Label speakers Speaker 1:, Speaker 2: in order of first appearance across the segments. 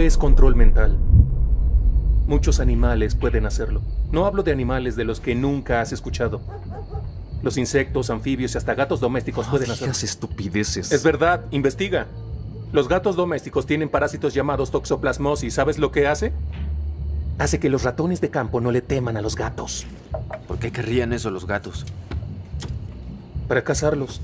Speaker 1: Eso es control mental. Muchos animales pueden hacerlo. No hablo de animales de los que nunca has escuchado. Los insectos, anfibios y hasta gatos domésticos
Speaker 2: No
Speaker 1: pueden hacerlo.
Speaker 2: estupideces.
Speaker 1: Es verdad, investiga. Los gatos domésticos tienen parásitos llamados toxoplasmosis. ¿Sabes lo que hace? Hace que los ratones de campo no le teman a los gatos.
Speaker 3: ¿Por qué querrían eso los gatos?
Speaker 1: Para cazarlos.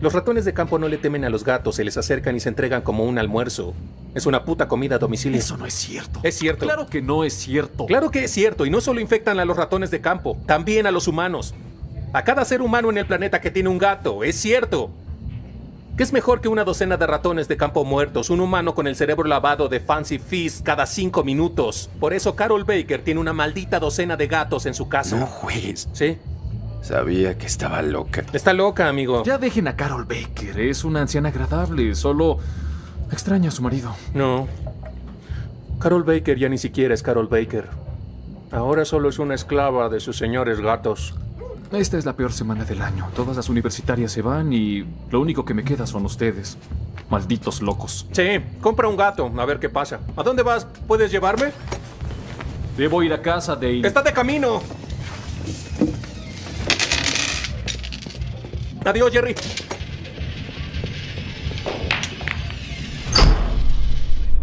Speaker 1: Los ratones de campo no le temen a los gatos, se les acercan y se entregan como un almuerzo. Es una puta comida a domicilio.
Speaker 2: Eso no es cierto.
Speaker 1: Es cierto.
Speaker 2: Claro que no es cierto.
Speaker 1: Claro que es cierto, y no solo infectan a los ratones de campo, también a los humanos. A cada ser humano en el planeta que tiene un gato, es cierto. ¿Qué es mejor que una docena de ratones de campo muertos, un humano con el cerebro lavado de Fancy Feast cada cinco minutos? Por eso Carol Baker tiene una maldita docena de gatos en su casa.
Speaker 3: No juegues.
Speaker 1: ¿Sí?
Speaker 3: Sabía que estaba loca.
Speaker 1: Está loca, amigo.
Speaker 2: Ya dejen a Carol Baker. Es una anciana agradable. Solo extraña a su marido.
Speaker 1: No. Carol Baker ya ni siquiera es Carol Baker. Ahora solo es una esclava de sus señores gatos.
Speaker 2: Esta es la peor semana del año. Todas las universitarias se van y lo único que me queda son ustedes. Malditos locos.
Speaker 1: Sí, compra un gato, a ver qué pasa. ¿A dónde vas? ¿Puedes llevarme?
Speaker 2: Debo ir a casa, Dale.
Speaker 1: ¡Está de camino! Adiós, Jerry.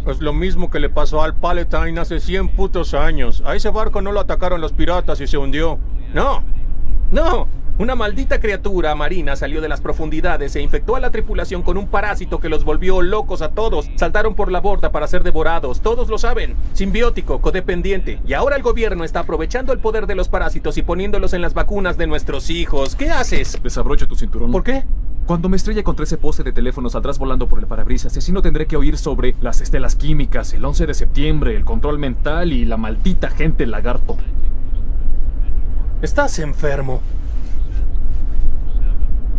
Speaker 1: Es lo mismo que le pasó al Palatine hace 100 putos años. A ese barco no lo atacaron los piratas y se hundió. No, no. Una maldita criatura marina salió de las profundidades e infectó a la tripulación con un parásito que los volvió locos a todos. Saltaron por la borda para ser devorados. Todos lo saben. Simbiótico, codependiente. Y ahora el gobierno está aprovechando el poder de los parásitos y poniéndolos en las vacunas de nuestros hijos. ¿Qué haces?
Speaker 2: Desabroche tu cinturón.
Speaker 1: ¿Por qué?
Speaker 2: Cuando me estrelle contra ese poste de teléfono saldrás volando por el parabrisas y así no tendré que oír sobre las estelas químicas, el 11 de septiembre, el control mental y la maldita gente lagarto.
Speaker 1: Estás enfermo.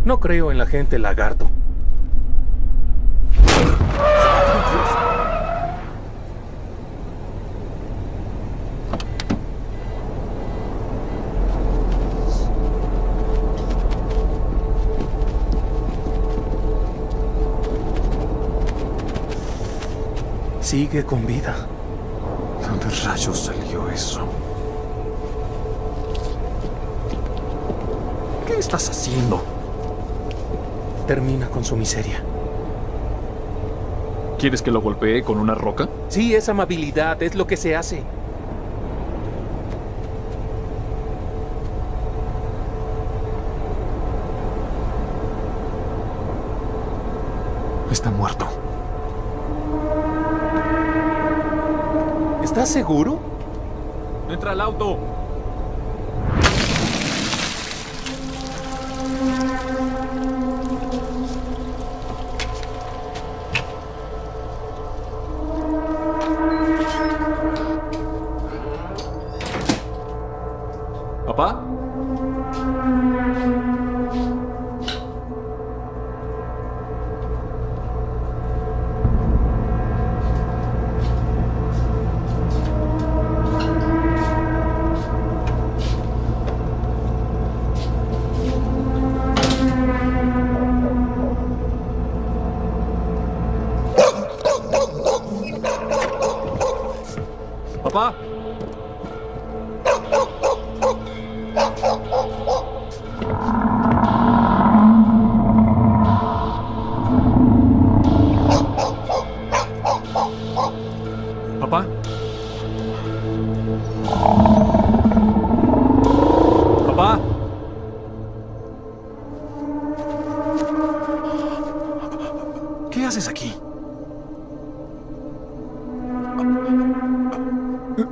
Speaker 1: No creo en la gente lagarto. Sigue con vida.
Speaker 2: ¿De dónde rayos salió eso? ¿Qué estás haciendo?
Speaker 1: Termina con su miseria.
Speaker 2: ¿Quieres que lo golpee con una roca?
Speaker 1: Sí, es amabilidad, es lo que se hace.
Speaker 2: Está muerto.
Speaker 1: ¿Estás seguro?
Speaker 2: ¡Entra al auto!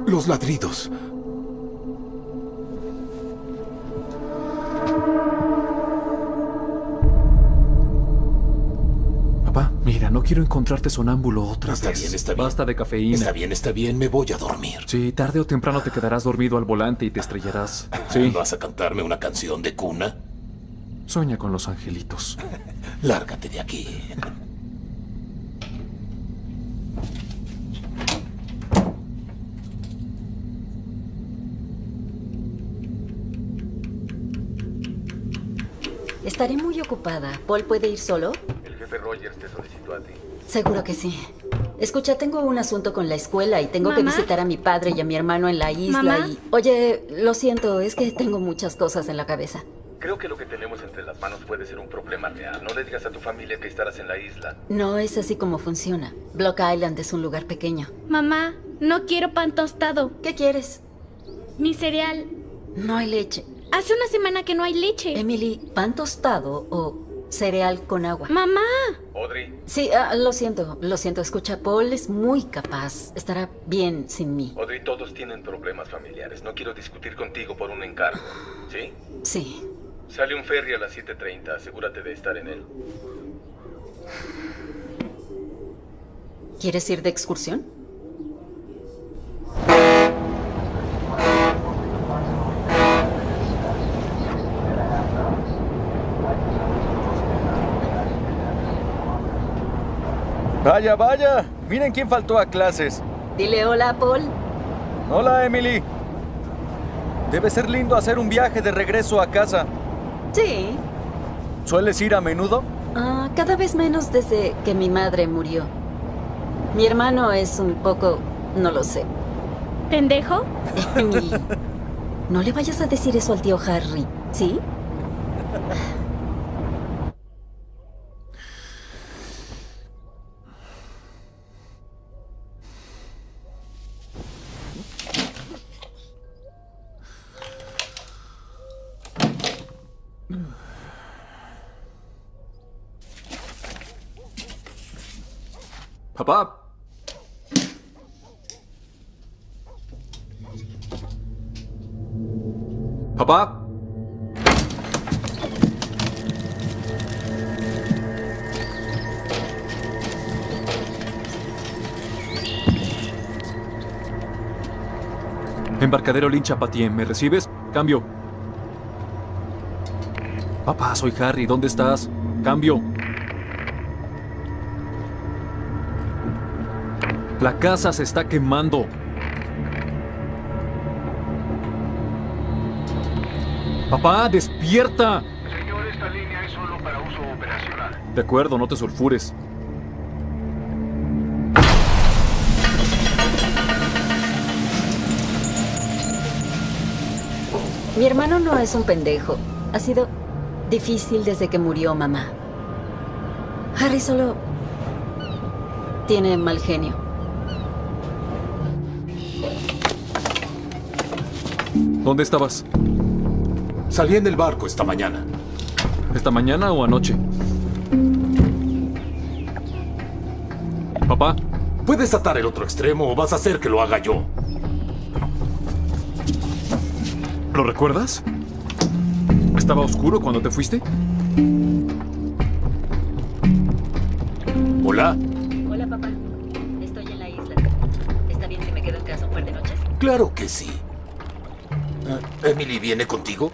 Speaker 4: Los ladridos.
Speaker 2: Papá, mira, no quiero encontrarte sonámbulo otra
Speaker 4: Está
Speaker 2: vez.
Speaker 4: bien, está bien.
Speaker 2: Basta de cafeína.
Speaker 4: Está bien, está bien, me voy a dormir.
Speaker 2: Sí, tarde o temprano te quedarás dormido al volante y te estrellarás. Sí,
Speaker 4: ¿Vas a cantarme una canción de cuna?
Speaker 2: sueña con los angelitos.
Speaker 4: Lárgate de aquí.
Speaker 5: Estaré muy ocupada. ¿Paul puede ir solo?
Speaker 1: El jefe Rogers te solicitó a ti.
Speaker 5: Seguro que sí. Escucha, tengo un asunto con la escuela y tengo que visitar a mi padre y a mi hermano en la isla
Speaker 6: ¿Mamá?
Speaker 5: y... Oye, lo siento, es que tengo muchas cosas en la cabeza.
Speaker 7: Creo que lo que tenemos entre las manos puede ser un problema real. No le digas a tu familia que estarás en la isla.
Speaker 5: No es así como funciona. Block Island es un lugar pequeño.
Speaker 6: Mamá, no quiero pan tostado.
Speaker 5: ¿Qué quieres?
Speaker 6: Mi cereal.
Speaker 5: No hay leche.
Speaker 6: Hace una semana que no hay leche.
Speaker 5: Emily, ¿pan tostado o cereal con agua?
Speaker 6: Mamá.
Speaker 7: Audrey,
Speaker 5: Sí, ah, lo siento, lo siento. Escucha, Paul es muy capaz. Estará bien sin mí.
Speaker 7: Audrey, todos tienen problemas familiares. No quiero discutir contigo por un encargo. ¿Sí?
Speaker 5: Sí.
Speaker 7: Sale un ferry a las 7.30. Asegúrate de estar en él.
Speaker 5: ¿Quieres ir de excursión?
Speaker 8: Vaya, vaya. Miren quién faltó a clases.
Speaker 5: Dile hola, Paul.
Speaker 8: Hola, Emily. Debe ser lindo hacer un viaje de regreso a casa.
Speaker 5: Sí.
Speaker 8: ¿Sueles ir a menudo?
Speaker 5: Ah, cada vez menos desde que mi madre murió. Mi hermano es un poco... no lo sé.
Speaker 6: ¿Pendejo?
Speaker 5: Emily, no le vayas a decir eso al tío Harry, ¿sí?
Speaker 2: Papá. Papá. Embarcadero Lincha ¿me recibes? Cambio. Papá, soy Harry, ¿dónde estás? Cambio. La casa se está quemando. Papá, despierta.
Speaker 7: Señor, esta línea es solo para uso operacional.
Speaker 2: De acuerdo, no te sulfures.
Speaker 5: Mi hermano no es un pendejo. Ha sido difícil desde que murió mamá. Harry solo tiene mal genio.
Speaker 2: ¿Dónde estabas?
Speaker 4: Salí en el barco esta mañana.
Speaker 2: ¿Esta mañana o anoche? Papá,
Speaker 4: ¿Puedes atar el otro extremo o vas a hacer que lo haga yo?
Speaker 2: ¿lo recuerdas? ¿Estaba oscuro cuando te fuiste?
Speaker 4: ¿Hola?
Speaker 5: Hola, papá. Estoy en la isla. ¿Está bien si me quedo en casa un par de noches?
Speaker 4: Claro que sí. ¿Emily viene contigo?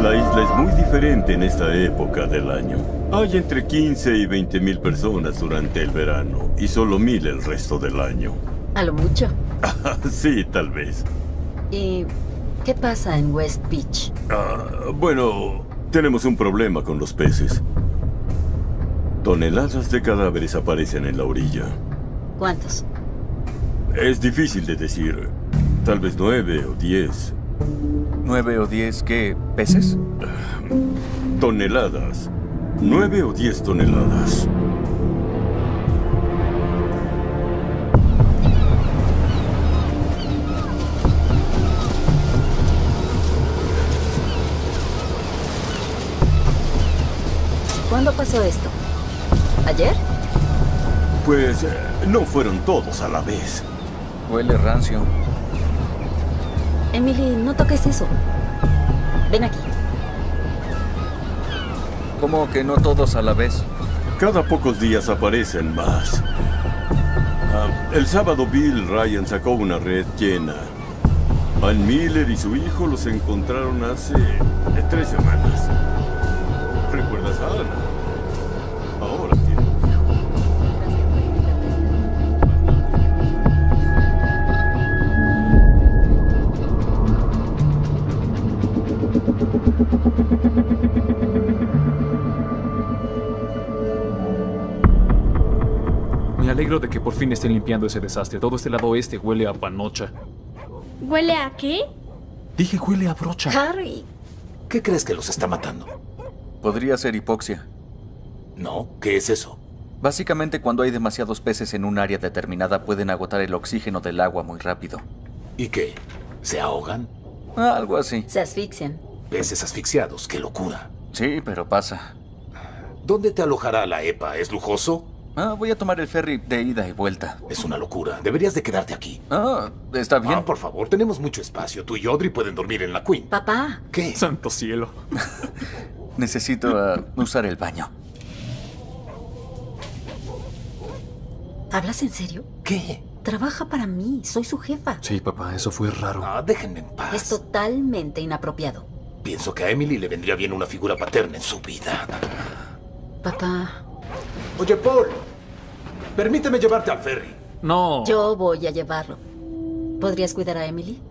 Speaker 9: La isla es muy diferente en esta época del año. Hay entre 15 y 20 mil personas durante el verano y solo mil el resto del año.
Speaker 5: A lo mucho.
Speaker 9: sí, tal vez.
Speaker 5: ¿Y qué pasa en West Beach?
Speaker 9: Ah, bueno, tenemos un problema con los peces. Toneladas de cadáveres aparecen en la orilla.
Speaker 5: ¿Cuántos?
Speaker 9: Es difícil de decir. Tal vez nueve o diez.
Speaker 8: ¿Nueve o diez qué? ¿Peces?
Speaker 9: Toneladas. Nueve o diez toneladas.
Speaker 5: ¿Cuándo pasó esto? ¿Ayer?
Speaker 9: Pues eh, no fueron todos a la vez.
Speaker 8: Huele rancio.
Speaker 5: Emily, no toques eso. Ven aquí.
Speaker 8: ¿Cómo que no todos a la vez?
Speaker 9: Cada pocos días aparecen más. Ah, el sábado Bill Ryan sacó una red llena. Van Miller y su hijo los encontraron hace tres semanas.
Speaker 2: Alegro de que por fin estén limpiando ese desastre. Todo este lado oeste huele a panocha.
Speaker 6: ¿Huele a qué?
Speaker 2: Dije huele a brocha.
Speaker 5: Harry,
Speaker 4: ¿Qué crees que los está matando?
Speaker 8: Podría ser hipoxia.
Speaker 4: No, ¿qué es eso?
Speaker 8: Básicamente cuando hay demasiados peces en un área determinada pueden agotar el oxígeno del agua muy rápido.
Speaker 4: ¿Y qué? ¿Se ahogan?
Speaker 8: Ah, algo así.
Speaker 5: se asfixian.
Speaker 4: Peces asfixiados, qué locura.
Speaker 8: Sí, pero pasa.
Speaker 4: ¿Dónde te alojará la EPA? ¿Es lujoso?
Speaker 8: Ah, voy a tomar el ferry de ida y vuelta.
Speaker 4: Es una locura. Deberías de quedarte aquí.
Speaker 8: Ah, está bien.
Speaker 4: Ah, por favor, tenemos mucho espacio. Tú y Audrey pueden dormir en la Queen.
Speaker 5: Papá,
Speaker 4: ¿Qué?
Speaker 2: Santo cielo.
Speaker 8: Necesito ah, usar el baño.
Speaker 5: ¿hablas en serio?
Speaker 4: ¿Qué?
Speaker 5: Trabaja para mí, soy su jefa.
Speaker 2: Sí, papá, eso fue raro.
Speaker 4: Ah, déjenme en paz.
Speaker 5: Es totalmente inapropiado.
Speaker 4: Pienso que a Emily le vendría bien una figura paterna en su vida.
Speaker 5: Papá,
Speaker 4: Oye, Paul. Permíteme llevarte al ferry.
Speaker 2: No.
Speaker 5: yo voy a llevarlo. ¿Podrías cuidar a Emily?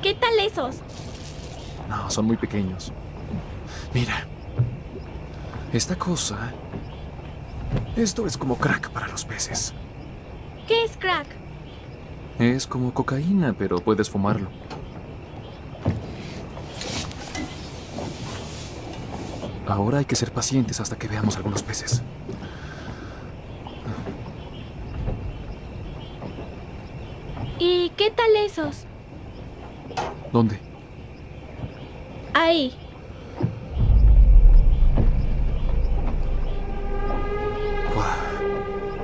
Speaker 6: ¿Qué tal esos?
Speaker 2: No, son muy pequeños. Mira. Esta cosa... Esto es como crack para los peces.
Speaker 6: ¿Qué es crack?
Speaker 2: Es como cocaína, pero puedes fumarlo. Ahora hay que ser pacientes hasta que veamos algunos peces.
Speaker 6: ¿Y qué tal esos?
Speaker 2: ¿Dónde?
Speaker 6: Ahí.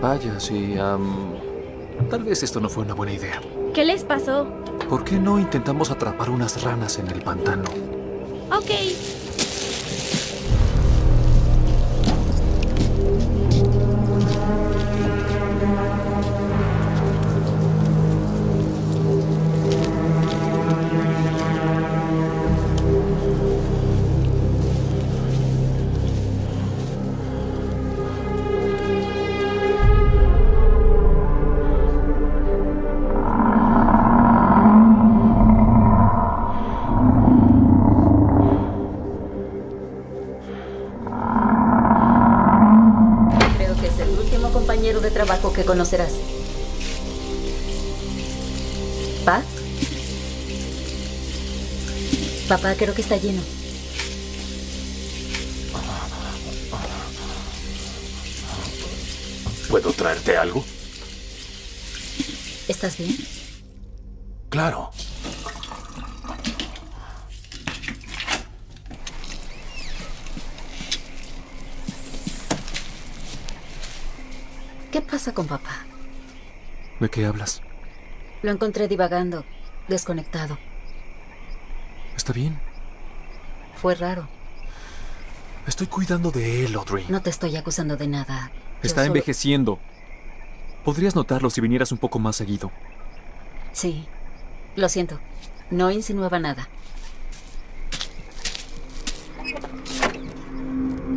Speaker 2: Vaya, sí. tal vez esto no fue una buena idea.
Speaker 6: ¿Qué les pasó?
Speaker 2: ¿Por qué no intentamos atrapar unas ranas en el pantano?
Speaker 6: Ok.
Speaker 5: Papá, creo que está lleno.
Speaker 4: ¿Puedo traerte algo?
Speaker 5: ¿Estás bien?
Speaker 4: Claro.
Speaker 5: ¿Qué pasa con papá?
Speaker 2: ¿De qué hablas?
Speaker 5: Lo encontré divagando, desconectado.
Speaker 2: ¿Está bien?
Speaker 5: Fue raro.
Speaker 2: Estoy cuidando de él, Audrey.
Speaker 5: No te estoy acusando de nada. Yo
Speaker 2: Está
Speaker 5: solo-
Speaker 2: envejeciendo. Podrías notarlo si vinieras un poco más seguido.
Speaker 5: Sí. Lo siento. No insinuaba nada.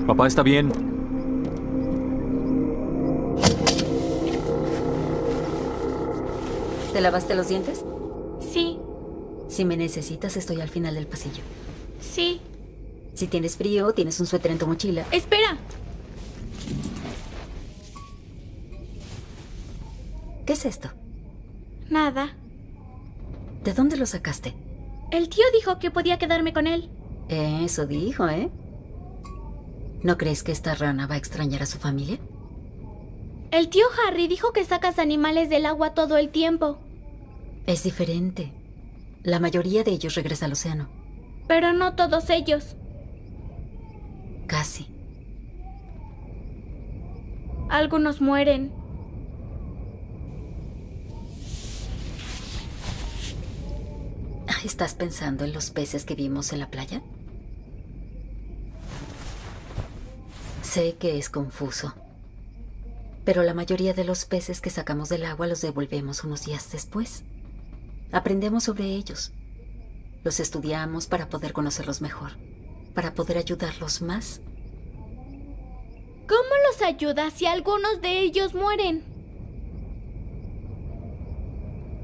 Speaker 2: Papá está bien.
Speaker 5: ¿Te lavaste los dientes? Si me necesitas, estoy al final del pasillo.
Speaker 6: sí.
Speaker 5: Si tienes frío, tienes un suéter en tu mochila.
Speaker 6: Espera.
Speaker 5: ¿Qué es esto?
Speaker 6: Nada.
Speaker 5: ¿De dónde lo sacaste?
Speaker 6: El tío dijo que podía quedarme con él.
Speaker 5: Eso dijo, ¿eh? ¿No crees que esta rana va a extrañar a su familia?
Speaker 6: El tío Harry dijo que sacas animales del agua todo el tiempo.
Speaker 5: Es diferente. La mayoría de ellos regresa al océano.
Speaker 6: Pero no todos ellos.
Speaker 5: Casi.
Speaker 6: Algunos mueren.
Speaker 5: ¿Estás pensando en los peces que vimos en la playa? Sé que es confuso. Pero la mayoría de los peces que sacamos del agua los devolvemos unos días después. Aprendemos sobre ellos. Los estudiamos para poder conocerlos mejor, para poder ayudarlos más.
Speaker 6: ¿Cómo los ayudas si algunos de ellos mueren?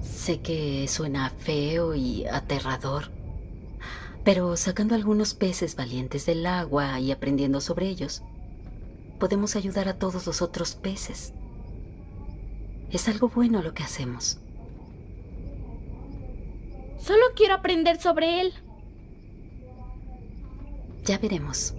Speaker 5: Sé que suena feo y aterrador, Pero sacando algunos peces valientes del agua y aprendiendo sobre ellos, podemos ayudar a todos los otros peces. Es algo bueno lo que hacemos.
Speaker 6: Solo quiero aprender sobre él.
Speaker 5: Ya veremos.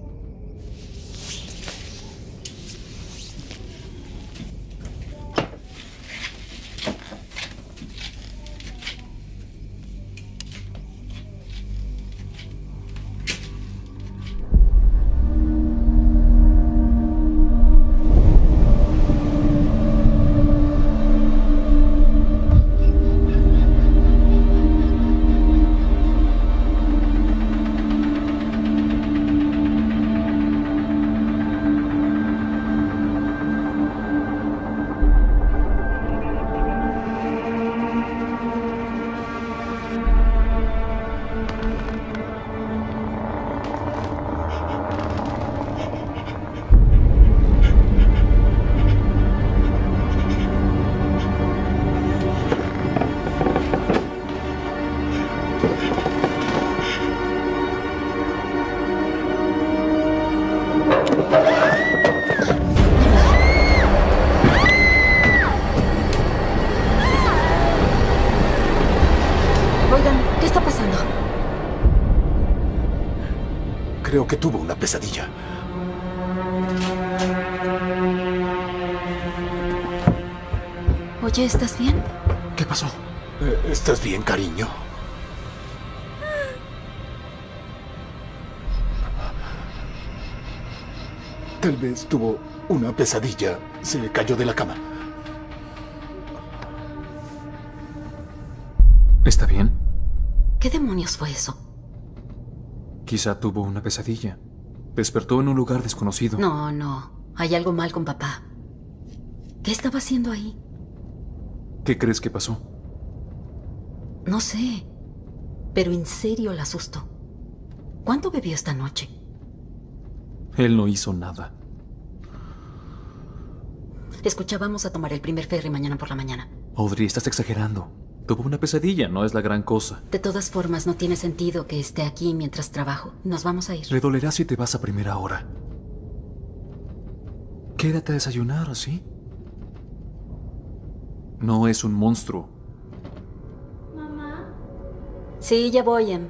Speaker 4: Pesadilla.
Speaker 5: Oye, ¿estás bien?
Speaker 4: ¿Qué pasó? Eh, ¿Estás bien, cariño? Tal vez tuvo una pesadilla. Se cayó de la cama.
Speaker 2: ¿Está bien?
Speaker 5: ¿Qué demonios fue eso?
Speaker 2: Quizá tuvo una pesadilla. Despertó en un lugar desconocido.
Speaker 5: No, no. Hay algo mal con papá. ¿Qué estaba haciendo ahí?
Speaker 2: ¿Qué crees que pasó?
Speaker 5: No sé. Pero en serio la asustó. ¿Cuánto bebió esta noche?
Speaker 2: Él no hizo nada.
Speaker 5: Escucha, vamos a tomar el primer ferry mañana por la mañana.
Speaker 2: Audrey, estás exagerando. Tuvo una pesadilla, no es la gran cosa.
Speaker 5: De todas formas, no tiene sentido que esté aquí mientras trabajo. Nos vamos a ir.
Speaker 2: Le dolerá si te vas a primera hora. Quédate a desayunar, ¿sí? No es un monstruo.
Speaker 6: Mamá.
Speaker 5: Sí, ya voy, Em.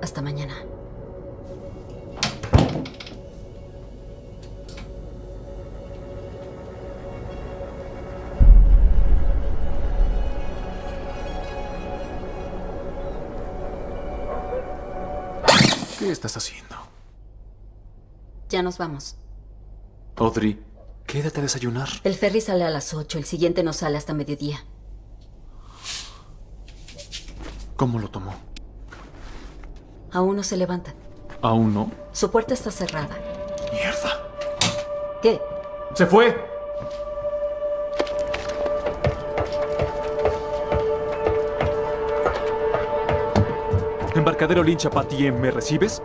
Speaker 5: Hasta mañana.
Speaker 2: ¿Qué estás haciendo?
Speaker 5: Ya nos vamos.
Speaker 2: Audrey, quédate a desayunar.
Speaker 5: El ferry sale a las 8, el siguiente no sale hasta mediodía.
Speaker 2: ¿Cómo lo tomó?
Speaker 5: Aún no se levanta.
Speaker 2: ¿Aún no?
Speaker 5: Su puerta está cerrada.
Speaker 2: ¡Mierda!
Speaker 5: ¿Qué?
Speaker 2: ¡Se fue! Embarcadero Lincha Patien, ¿me recibes?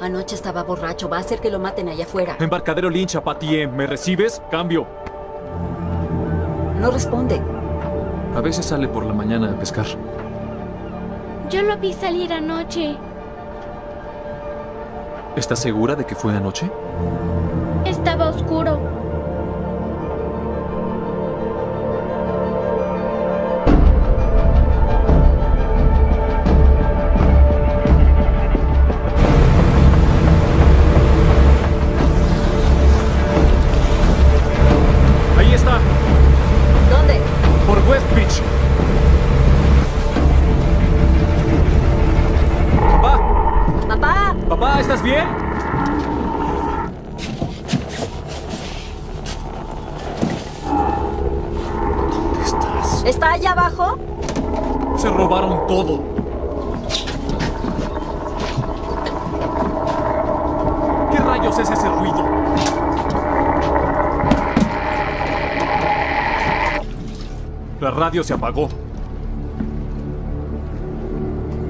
Speaker 5: Anoche estaba borracho. Va a hacer que lo maten allá afuera.
Speaker 2: Embarcadero Lincha Patien, ¿me recibes? Cambio.
Speaker 5: No responde.
Speaker 2: A veces sale por la mañana a pescar.
Speaker 6: Yo lo vi salir anoche.
Speaker 2: ¿Estás segura de que fue anoche?
Speaker 6: Estaba
Speaker 2: se apagó.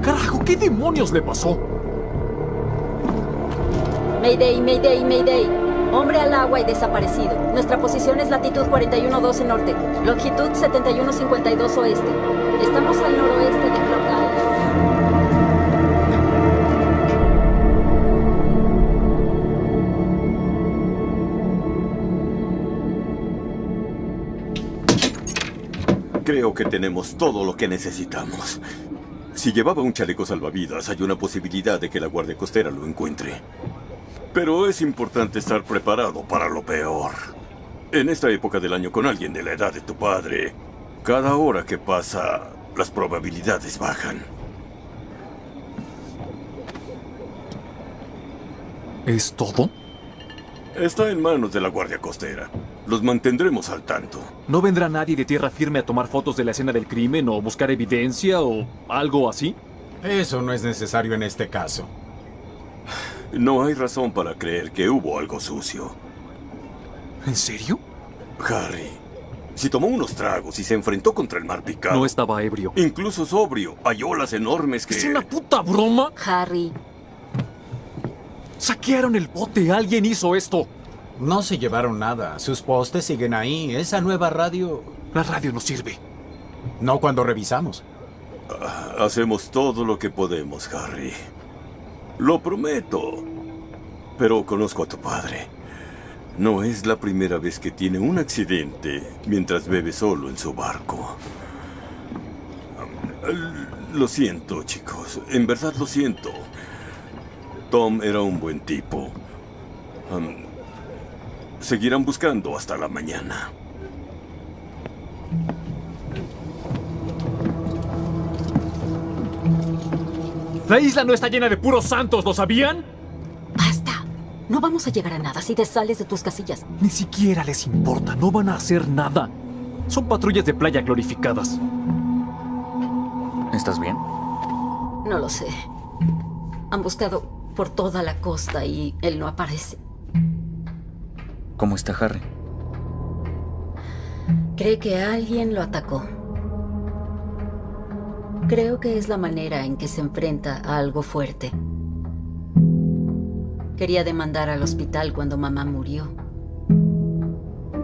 Speaker 2: Carajo, ¿qué demonios le pasó?
Speaker 5: Mayday, Mayday, Mayday. Hombre al agua y desaparecido. Nuestra posición es latitud 4112 norte, longitud 7152 oeste. Estamos al noroeste de Block
Speaker 9: Creo que tenemos todo lo que necesitamos. Si llevaba un chaleco salvavidas, hay una posibilidad de que la Guardia Costera lo encuentre. Pero es importante estar preparado para lo peor. En esta época del año con alguien de la edad de tu padre, cada hora que pasa, las probabilidades bajan.
Speaker 2: ¿Es todo?
Speaker 9: Está en manos de la Guardia Costera. Los mantendremos al tanto.
Speaker 2: ¿No vendrá nadie de tierra firme a tomar fotos de la escena del crimen o buscar evidencia o algo así?
Speaker 10: Eso no es necesario en este caso.
Speaker 9: No hay razón para creer que hubo algo sucio.
Speaker 2: ¿En serio?
Speaker 9: Harry, si tomó unos tragos y se enfrentó contra el mar picado...
Speaker 2: No estaba ebrio.
Speaker 9: Incluso sobrio. Hay olas enormes que...
Speaker 2: ¿Es una puta broma?
Speaker 5: Harry.
Speaker 2: Saquearon el bote. Alguien hizo esto.
Speaker 10: No se llevaron nada. Sus postes siguen ahí. Esa nueva radio...
Speaker 2: La radio no sirve.
Speaker 10: No cuando revisamos.
Speaker 9: Ah, hacemos todo lo que podemos, Harry. Lo prometo. Pero conozco a tu padre. No es la primera vez que tiene un accidente mientras bebe solo en su barco. Lo siento, chicos. En verdad lo siento. Tom era un buen tipo. Seguirán buscando hasta la mañana.
Speaker 2: La isla no está llena de puros santos, ¿lo sabían?
Speaker 5: Basta. No vamos a llegar a nada si te sales de tus casillas.
Speaker 2: Ni siquiera les importa, no van a hacer nada. Son patrullas de playa glorificadas.
Speaker 11: ¿Estás bien?
Speaker 5: No lo sé. Han buscado por toda la costa y él no aparece.
Speaker 11: ¿Cómo está Harry?
Speaker 5: Cree que alguien lo atacó. Creo que es la manera en que se enfrenta a algo fuerte. Quería demandar al hospital cuando mamá murió.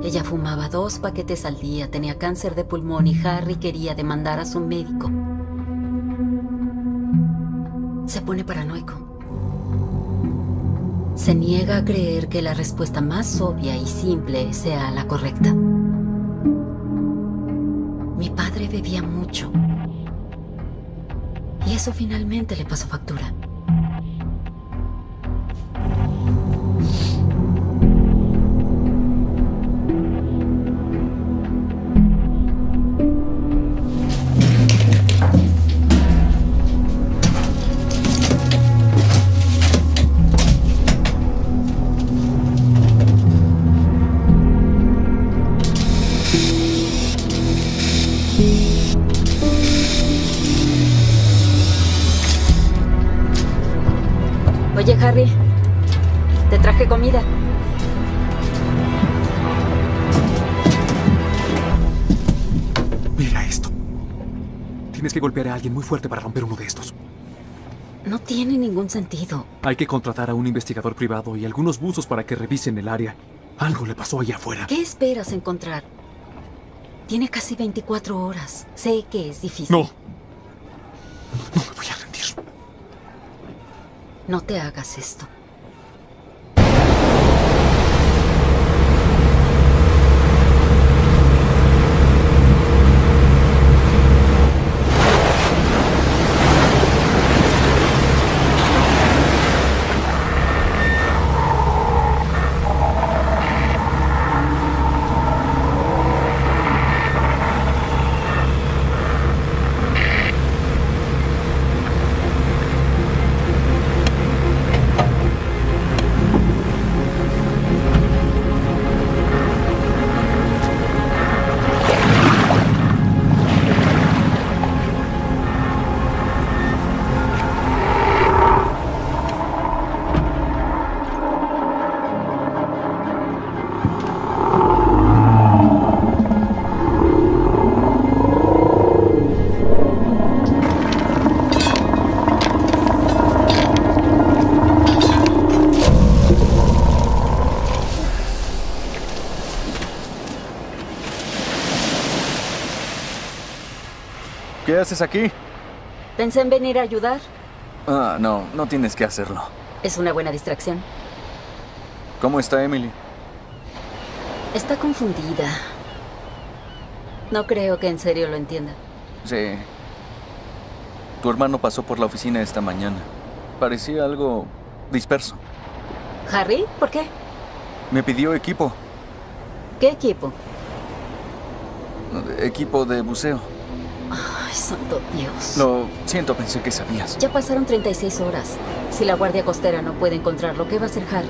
Speaker 5: Ella fumaba dos paquetes al día, tenía cáncer de pulmón y Harry quería demandar a su médico. Se pone paranoico. Se niega a creer que la respuesta más obvia y simple sea la correcta. Mi padre bebía mucho. Y eso finalmente le pasó factura.
Speaker 2: Muy fuerte para romper uno de estos.
Speaker 5: No tiene ningún sentido.
Speaker 2: Hay que contratar a un investigador privado y algunos buzos para que revisen el área. Algo le pasó allá afuera.
Speaker 5: ¿Qué esperas encontrar? Tiene casi 24 horas. Sé que es difícil.
Speaker 2: No. No me voy a rendir.
Speaker 5: No te hagas esto.
Speaker 8: ¿Qué haces aquí?
Speaker 5: Pensé en venir a ayudar.
Speaker 11: Ah, no, no tienes que hacerlo.
Speaker 5: Es una buena distracción.
Speaker 11: ¿Cómo está Emily?
Speaker 5: Está confundida. No creo que en serio lo entienda.
Speaker 11: Sí. Tu hermano pasó por la oficina esta mañana. Parecía algo disperso.
Speaker 5: ¿Harry? ¿Por qué?
Speaker 11: Me pidió equipo.
Speaker 5: ¿Qué equipo?
Speaker 11: Equipo de buceo.
Speaker 5: Ay, santo Dios.
Speaker 11: Lo siento, pensé que sabías.
Speaker 5: Ya pasaron 36 horas. Si la Guardia Costera no puede encontrarlo, ¿qué va a hacer Harry?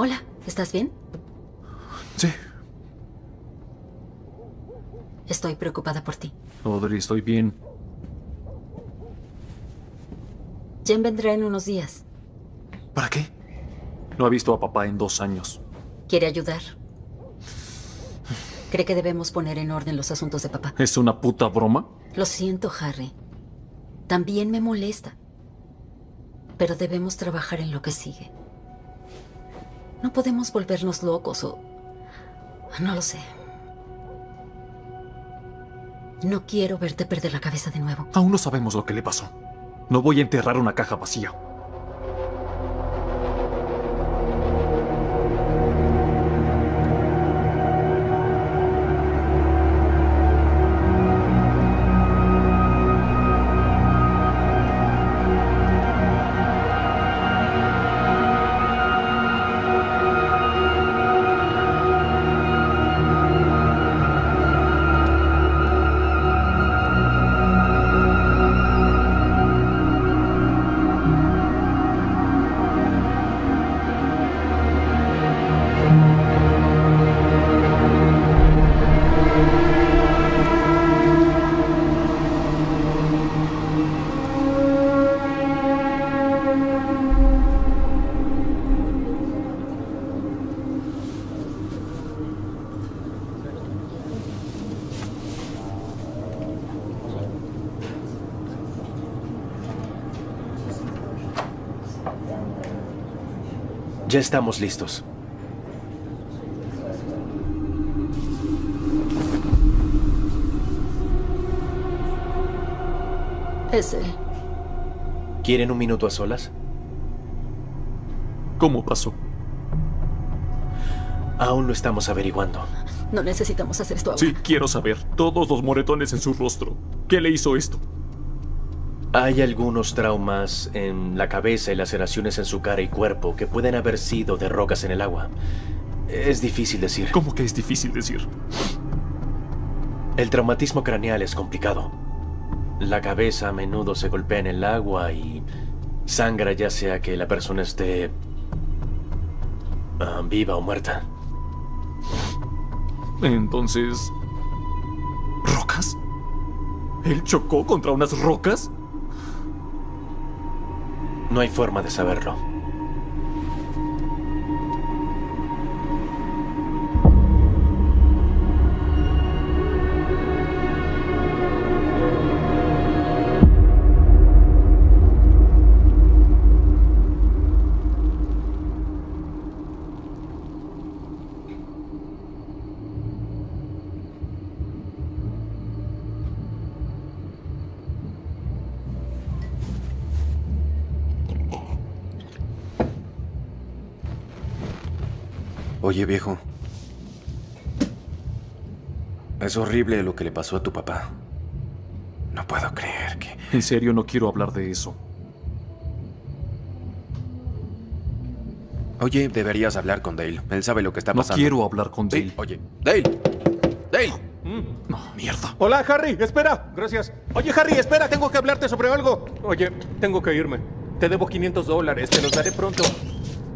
Speaker 5: Hola, ¿estás bien?
Speaker 2: Sí.
Speaker 5: Estoy preocupada por ti.
Speaker 2: Audrey, estoy bien.
Speaker 5: Jen vendrá en unos días.
Speaker 2: ¿Para qué? No ha visto a papá en dos años.
Speaker 5: Quiere ayudar. Cree que debemos poner en orden los asuntos de papá.
Speaker 2: ¿Es una puta broma?
Speaker 5: Lo siento, Harry. También me molesta. Pero debemos trabajar en lo que sigue. No podemos volvernos locos o... No lo sé. No quiero verte perder la cabeza de nuevo.
Speaker 2: Aún no sabemos lo que le pasó. No voy a enterrar una caja vacía.
Speaker 12: Ya estamos listos.
Speaker 5: Es él.
Speaker 12: ¿Quieren un minuto a solas?
Speaker 2: ¿Cómo pasó?
Speaker 12: Aún lo estamos averiguando.
Speaker 5: No necesitamos hacer esto ahora.
Speaker 2: Sí, quiero saber. Todos los moretones en su rostro. ¿Qué le hizo esto?
Speaker 12: Hay algunos traumas en la cabeza y laceraciones en su cara y cuerpo que pueden haber sido de rocas en el agua. Es difícil decir.
Speaker 2: ¿Cómo que es difícil decir?
Speaker 12: El traumatismo craneal es complicado. la cabeza a menudo se golpea en el agua y sangra ya sea que la persona esté ah, viva o muerta.
Speaker 2: Entonces... ¿Rocas? ¿Él chocó contra unas rocas?
Speaker 12: No hay forma de saberlo.
Speaker 3: Oye, viejo. Es horrible lo que le pasó a tu papá. No puedo creer que...
Speaker 2: En serio, no quiero hablar de eso.
Speaker 3: Oye, deberías hablar con Dale. Él sabe lo que está
Speaker 2: No
Speaker 3: pasando.
Speaker 2: quiero hablar con Dale.
Speaker 3: Oye, Dale. Dale.
Speaker 2: No, mierda.
Speaker 1: Hola, Harry, espera. Gracias. Oye, Harry, espera, tengo que hablarte sobre algo. Oye, tengo que irme. Te debo 500 dólares, te los daré pronto.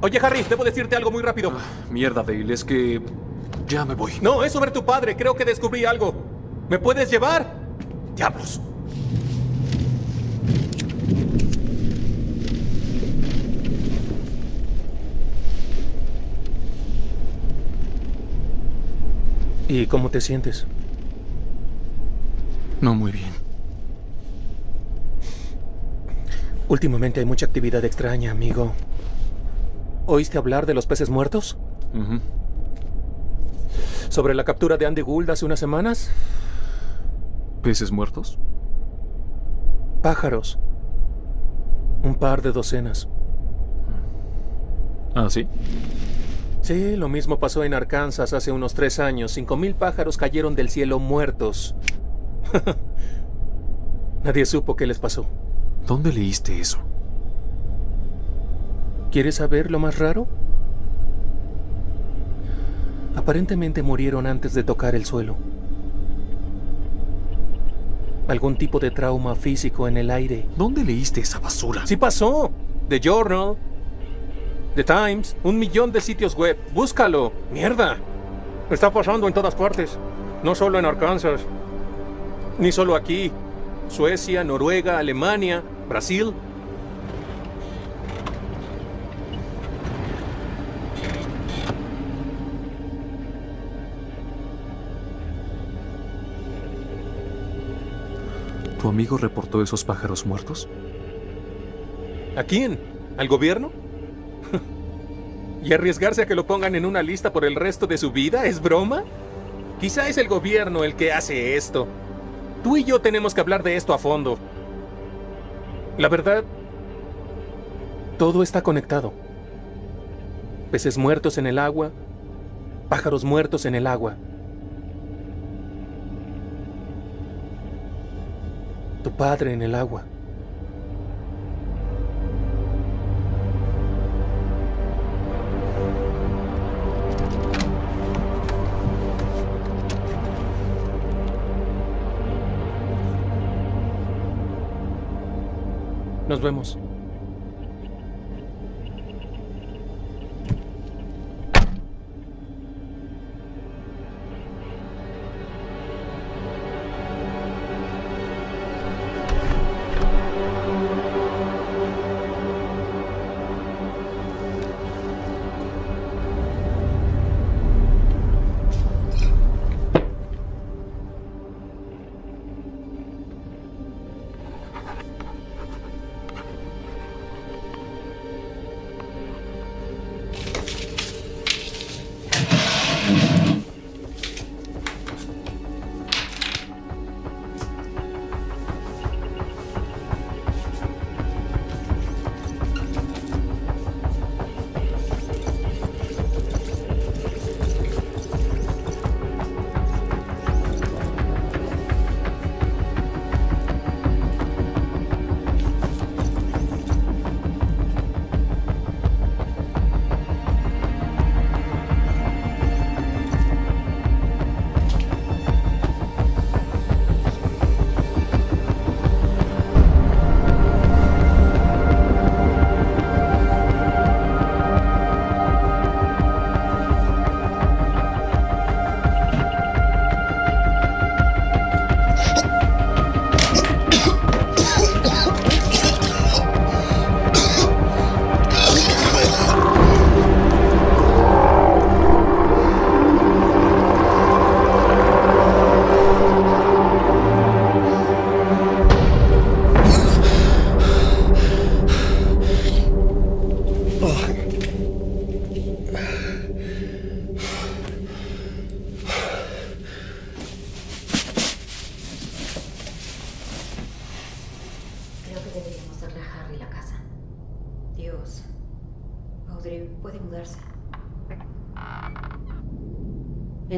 Speaker 1: Oye, Harry, debo decirte algo muy rápido.
Speaker 2: Mierda, Dale, es que... Ya me voy.
Speaker 1: No, es sobre tu padre. Creo que descubrí algo. ¿Me puedes llevar?
Speaker 2: Diablos.
Speaker 1: ¿Y cómo te sientes?
Speaker 2: No muy bien.
Speaker 1: Últimamente hay mucha actividad extraña, amigo. ¿Oíste hablar de los peces muertos? ¿Sobre la captura de Andy Gould hace unas semanas?
Speaker 2: ¿Peces muertos?
Speaker 1: Pájaros. Un par de docenas.
Speaker 2: ¿Ah, sí?
Speaker 1: Sí, lo mismo pasó en Arkansas hace unos tres años. Cinco mil pájaros cayeron del cielo muertos. Nadie supo qué les pasó.
Speaker 2: ¿Dónde leíste eso?
Speaker 1: ¿Quieres saber lo más raro? Aparentemente murieron antes de tocar el suelo. Algún tipo de trauma físico en el aire.
Speaker 2: ¿Dónde leíste esa basura?
Speaker 1: Sí pasó. The Journal. The Times. Un millón de sitios web. Búscalo. Mierda. Está pasando en todas partes. No solo en Arkansas. Ni solo aquí. Suecia, Noruega, Alemania, Brasil.
Speaker 2: ¿Tu amigo reportó esos pájaros muertos?
Speaker 1: ¿A quién? ¿Al gobierno? ¿Y arriesgarse a que lo pongan en una lista por el resto de su vida? ¿Es broma? Quizá es el gobierno el que hace esto. Tú y yo tenemos que hablar de esto a fondo. La verdad, todo está conectado. Peces muertos en el agua, pájaros muertos en el agua. Tu padre en el agua. Nos vemos.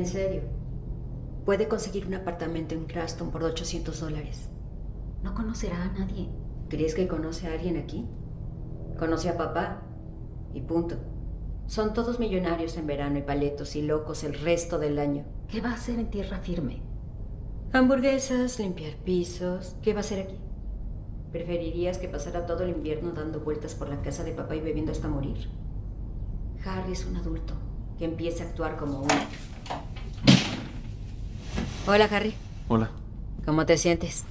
Speaker 13: En serio. Puede conseguir un apartamento en Craston por 800 dólares.
Speaker 5: No conocerá a nadie.
Speaker 13: ¿Crees que conoce a alguien aquí? Conoce a papá. Y punto. Son todos millonarios en verano y paletos y locos el resto del año.
Speaker 5: ¿Qué va a hacer en tierra firme?
Speaker 13: Hamburguesas, limpiar pisos. ¿Qué va a hacer aquí? ¿Preferirías que pasara todo el invierno dando vueltas por la casa de papá y bebiendo hasta morir? Harry es un adulto que empiece a actuar como uno. Hola, Harry.
Speaker 2: Hola.
Speaker 13: ¿Cómo te sientes?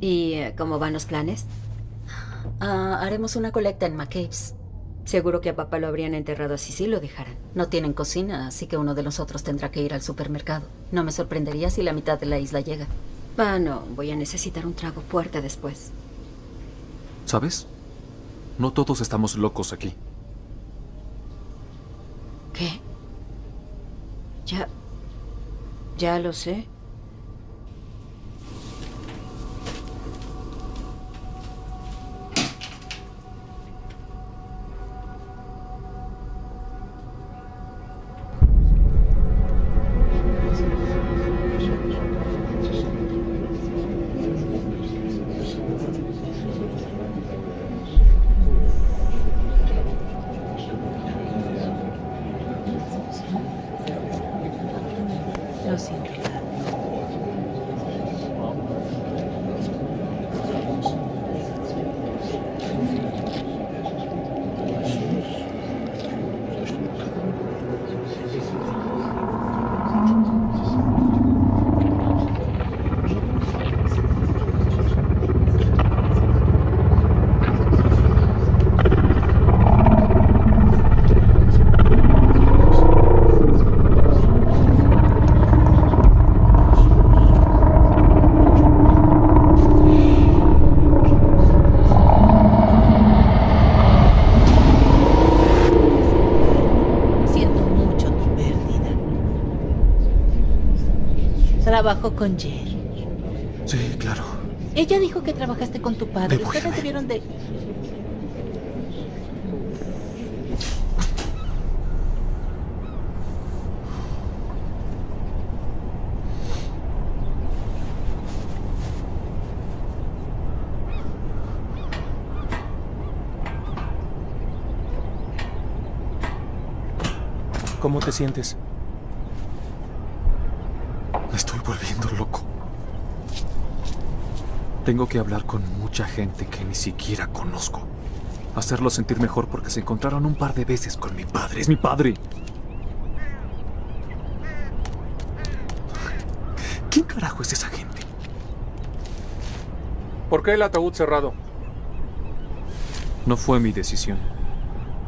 Speaker 13: ¿Y eh, cómo van los planes?
Speaker 5: Ah, haremos una colecta en McCabe's.
Speaker 13: Seguro que a papá lo habrían enterrado así si lo dejaran.
Speaker 5: No tienen cocina, así que uno de nosotros tendrá que ir al supermercado. No me sorprendería si la mitad de la isla llega.
Speaker 13: Ah, no. Voy a necesitar un trago fuerte después.
Speaker 2: ¿Sabes? No todos estamos locos aquí.
Speaker 13: ¿Qué? Ya... Ya lo sé.
Speaker 14: Trabajo con Jer.
Speaker 2: Sí, claro.
Speaker 14: Ella dijo que trabajaste con tu padre.
Speaker 2: Debo
Speaker 14: Ustedes debieron de...
Speaker 1: ¿Cómo te sientes?
Speaker 2: Me estoy volviendo loco. Tengo que hablar con mucha gente que ni siquiera conozco. Hacerlo sentir mejor porque se encontraron un par de veces con mi padre. Es mi padre. ¿Quién carajo es esa gente?
Speaker 1: ¿Por qué el ataúd cerrado?
Speaker 2: No fue mi decisión.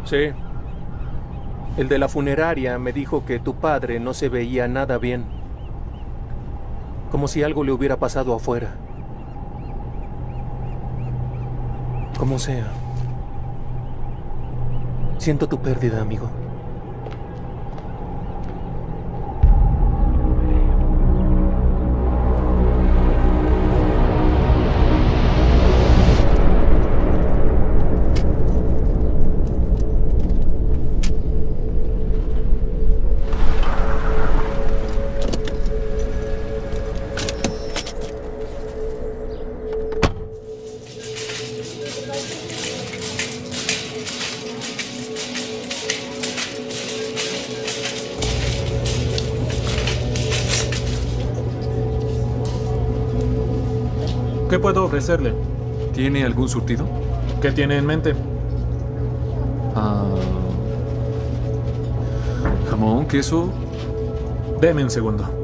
Speaker 1: Sí. El de la funeraria me dijo que tu padre no se veía nada bien. Como si algo le hubiera pasado afuera. Como sea. Siento tu pérdida, amigo.
Speaker 2: Ofrecerle? ¿Tiene algún surtido?
Speaker 15: ¿Qué tiene en mente?
Speaker 2: Ah, jamón, queso.
Speaker 15: Deme un segundo.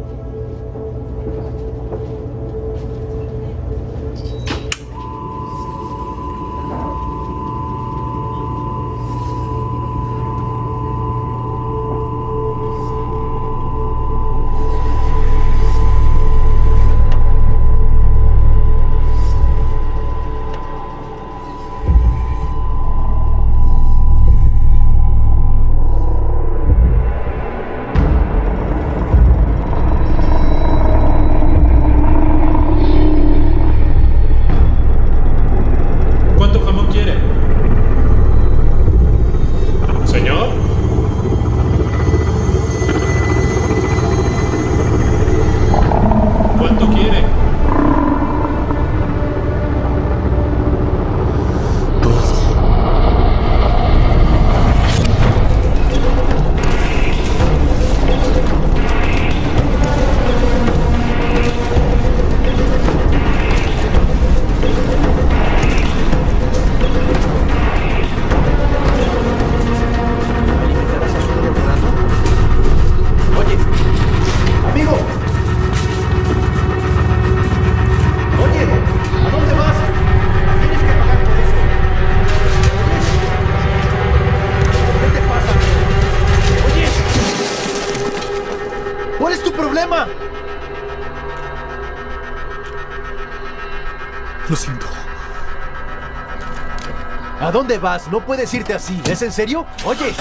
Speaker 7: ¿A dónde vas? No puedes irte así. ¿Es en serio? Oye.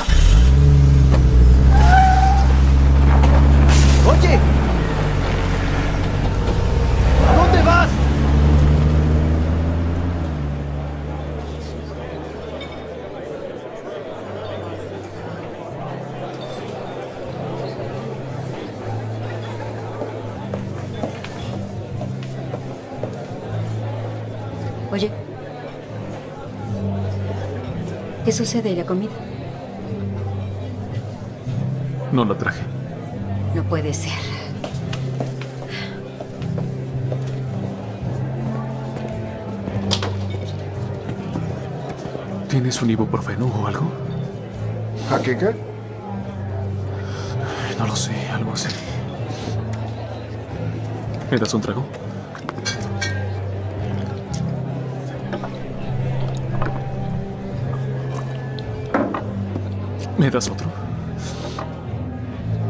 Speaker 7: Oye. ¿A dónde vas?
Speaker 13: Oye. ¿Qué sucede? ¿La comida?
Speaker 2: No la traje.
Speaker 13: No puede ser.
Speaker 2: ¿Tienes un ibuprofeno o algo?
Speaker 16: ¿Jaqueca?
Speaker 2: No lo sé, algo así. ¿Me das un trago? ¿Me das otro?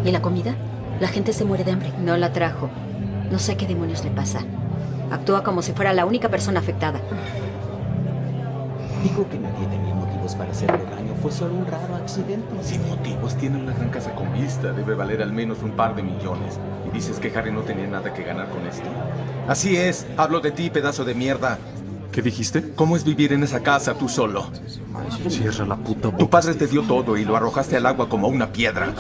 Speaker 5: ¿Y la comida? La gente se muere de hambre.
Speaker 13: No la trajo. No sé qué demonios le pasa. Actúa como si fuera la única persona afectada.
Speaker 10: Digo que nadie tenía motivos para hacerle daño. Fue solo un raro accidente.
Speaker 17: Sin motivos, tiene una gran casa con vista. Debe valer al menos un par de millones. ¿Y dices que Harry no tenía nada que ganar con esto?
Speaker 7: Así es. Hablo de ti, pedazo de mierda.
Speaker 2: ¿Qué dijiste?
Speaker 7: ¿Cómo es vivir en esa casa tú solo?
Speaker 2: Cierra la puta boca.
Speaker 7: Tu padre te dio todo y lo arrojaste al agua como una piedra.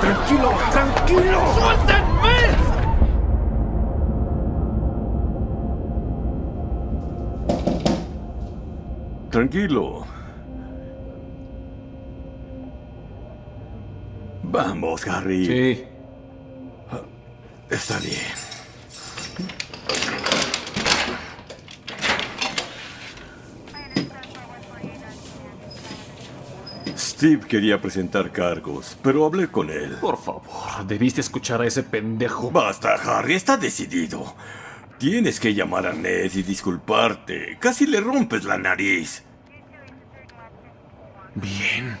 Speaker 7: ¡Tranquilo! ¡Tranquilo! ¡Suéltenme!
Speaker 9: Tranquilo. Vamos, Harry.
Speaker 2: Sí.
Speaker 9: Está bien. Steve quería presentar cargos, pero hablé con él.
Speaker 2: Por favor, debiste escuchar a ese pendejo.
Speaker 9: Basta, Harry, está decidido. Tienes que llamar a Ned y disculparte. Casi le rompes la nariz.
Speaker 2: Bien.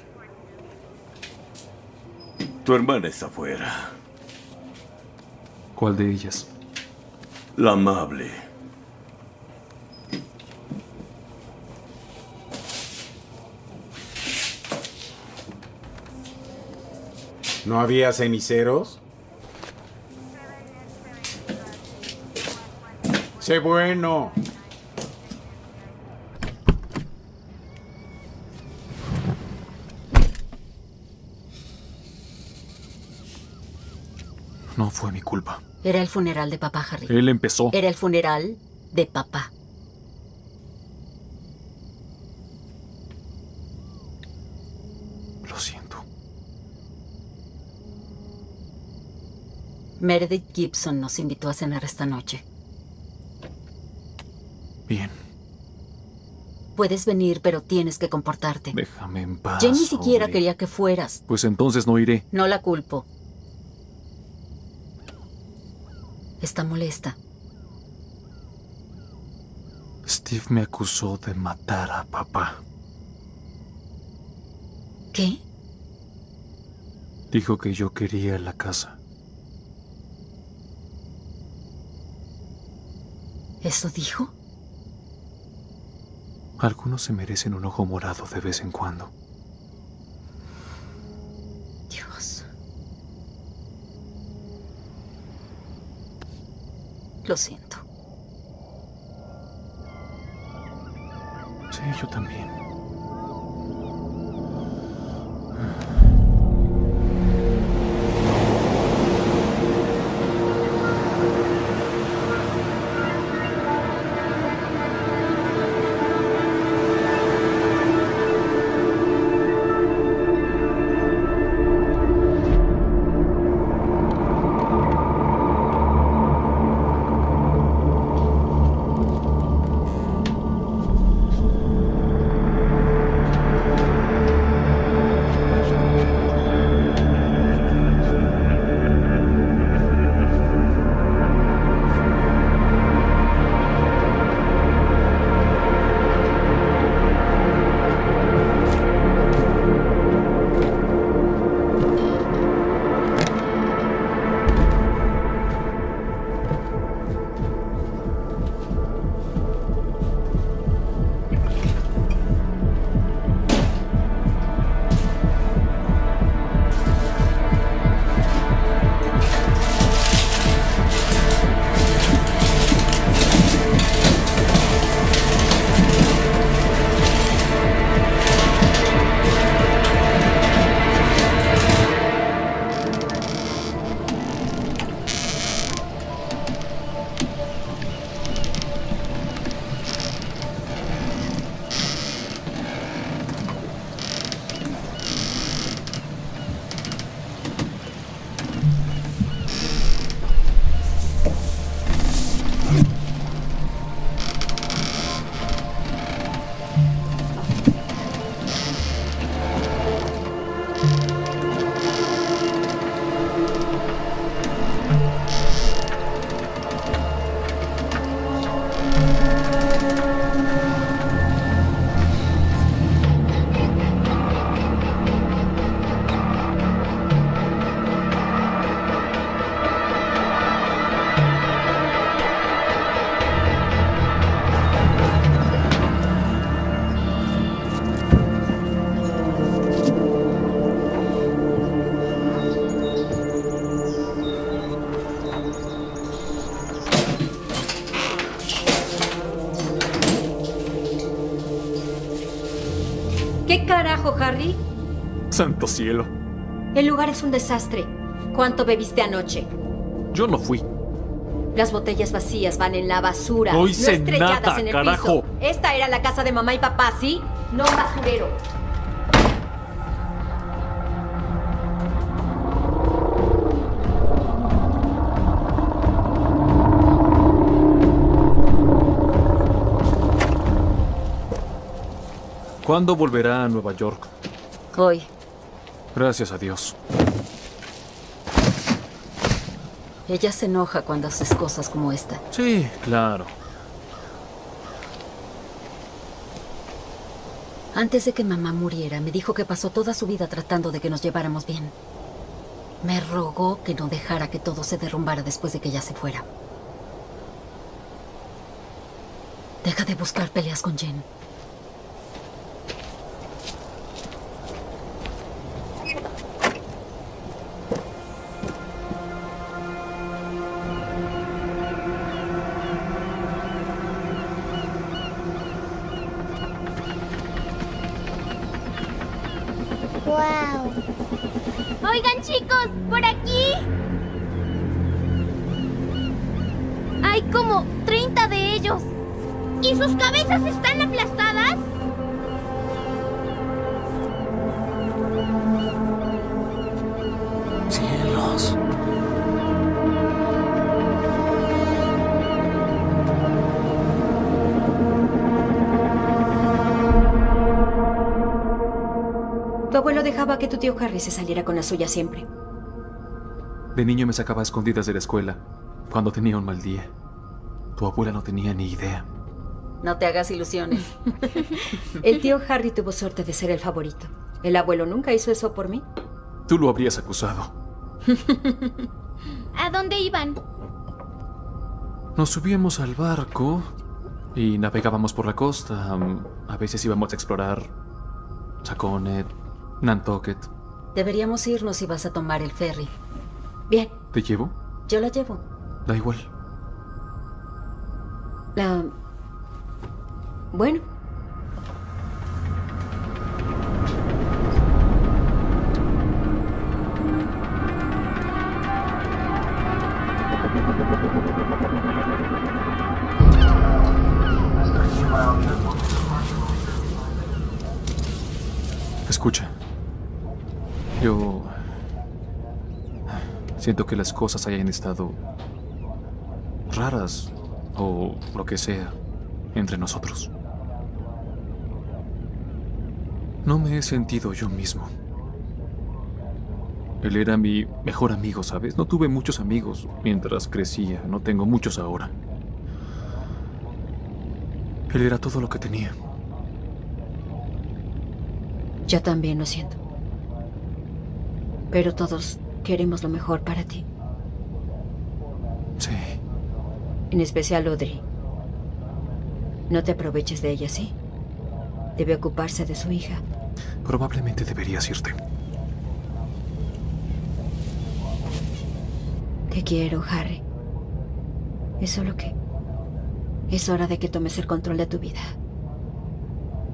Speaker 9: Tu hermana está afuera.
Speaker 2: ¿Cuál de ellas?
Speaker 9: La amable.
Speaker 10: ¿No había ceniceros? Sé bueno.
Speaker 2: No fue mi culpa.
Speaker 5: Era el funeral de papá, Harry.
Speaker 2: Él empezó.
Speaker 5: Era el funeral de papá.
Speaker 2: Lo siento.
Speaker 5: Meredith Gibson nos invitó a cenar esta noche.
Speaker 2: Bien.
Speaker 5: Puedes venir, pero tienes que comportarte.
Speaker 2: Déjame en paz.
Speaker 5: Jen ni siquiera
Speaker 2: hombre.
Speaker 5: quería que fueras.
Speaker 2: Pues entonces no iré.
Speaker 5: No la culpo. Está molesta.
Speaker 2: Steve me acusó de matar a papá.
Speaker 5: ¿Qué?
Speaker 2: Dijo que yo quería la casa.
Speaker 5: ¿Eso dijo?
Speaker 2: Algunos se merecen un ojo morado de vez en cuando.
Speaker 5: Dios. Lo siento.
Speaker 2: Sí, yo también. Santo cielo.
Speaker 13: El lugar es un desastre. ¿Cuánto bebiste anoche?
Speaker 2: Yo no fui.
Speaker 13: Las botellas vacías van en la basura.
Speaker 2: No
Speaker 13: no
Speaker 2: hice
Speaker 13: estrelladas
Speaker 2: nada,
Speaker 13: en el
Speaker 2: carajo.
Speaker 13: piso. Esta era la casa de mamá y papá, ¿sí? No un basurero.
Speaker 2: ¿Cuándo volverá a Nueva York?
Speaker 5: Hoy.
Speaker 2: Gracias a Dios.
Speaker 5: Ella se enoja cuando haces cosas como esta.
Speaker 2: Sí, claro.
Speaker 5: Antes de que mamá muriera, me dijo que pasó toda su vida tratando de que nos lleváramos bien. Me rogó que no dejara que todo se derrumbara después de que ella se fuera. Deja de buscar peleas con Jen.
Speaker 13: Que tu tío Harry se saliera con la suya siempre.
Speaker 2: De niño me sacaba a escondidas de la escuela cuando tenía un mal día. Tu abuela no tenía ni idea.
Speaker 5: No te hagas ilusiones.
Speaker 13: El tío Harry tuvo suerte de ser el favorito. El abuelo nunca hizo eso por mí.
Speaker 2: Tú lo habrías acusado.
Speaker 6: ¿A dónde iban?
Speaker 2: Nos subíamos al barco y navegábamos por la costa. A veces íbamos a explorar Saconet, Nantucket.
Speaker 5: Deberíamos irnos si vas a tomar el ferry.
Speaker 13: Bien,
Speaker 2: ¿Te llevo?
Speaker 5: Yo la llevo.
Speaker 2: Da igual.
Speaker 13: la... Bueno.
Speaker 2: Escucha. Yo... Siento que las cosas hayan estado raras o lo que sea entre nosotros. No me he sentido yo mismo. Él era mi mejor amigo, ¿sabes? No tuve muchos amigos mientras crecía, no tengo muchos ahora. Él era todo lo que tenía.
Speaker 13: Yo también lo siento. Pero todos queremos lo mejor para ti.
Speaker 2: Sí.
Speaker 13: En especial Audrey. No te aproveches de ella, ¿sí? Debe ocuparse de su hija.
Speaker 2: Probablemente deberías irte.
Speaker 13: Te quiero, Harry. Es solo que... Es hora de que tomes el control de tu vida.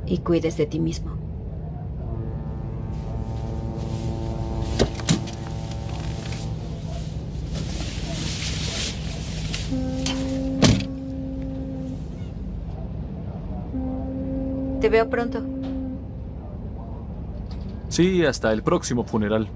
Speaker 13: Y cuides de ti mismo. Veo pronto.
Speaker 2: Sí, hasta el próximo funeral.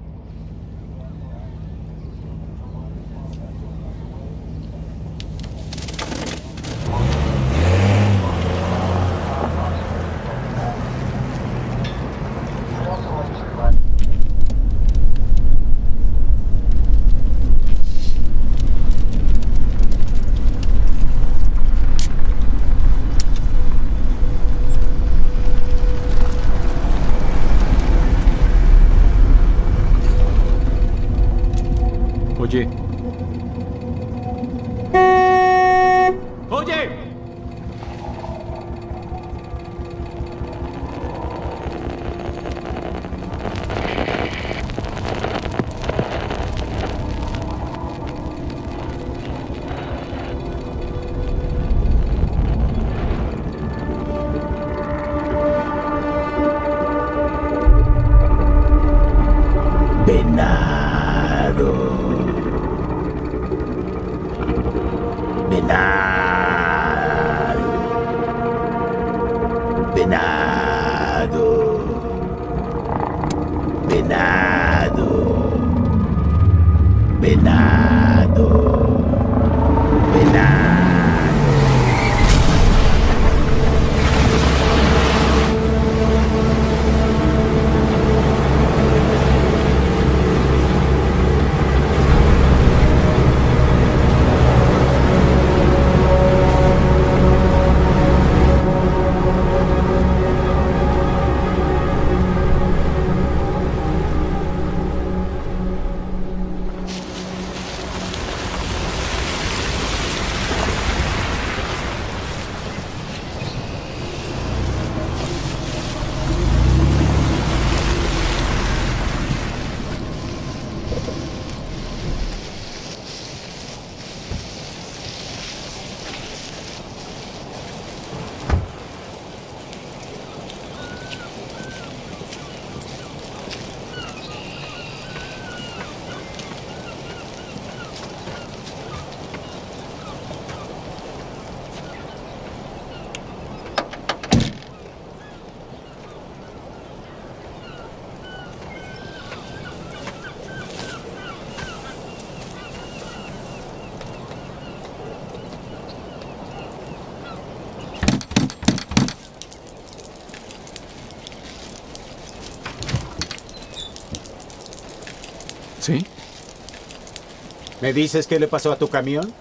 Speaker 10: ¿Me dices qué le pasó a tu camión?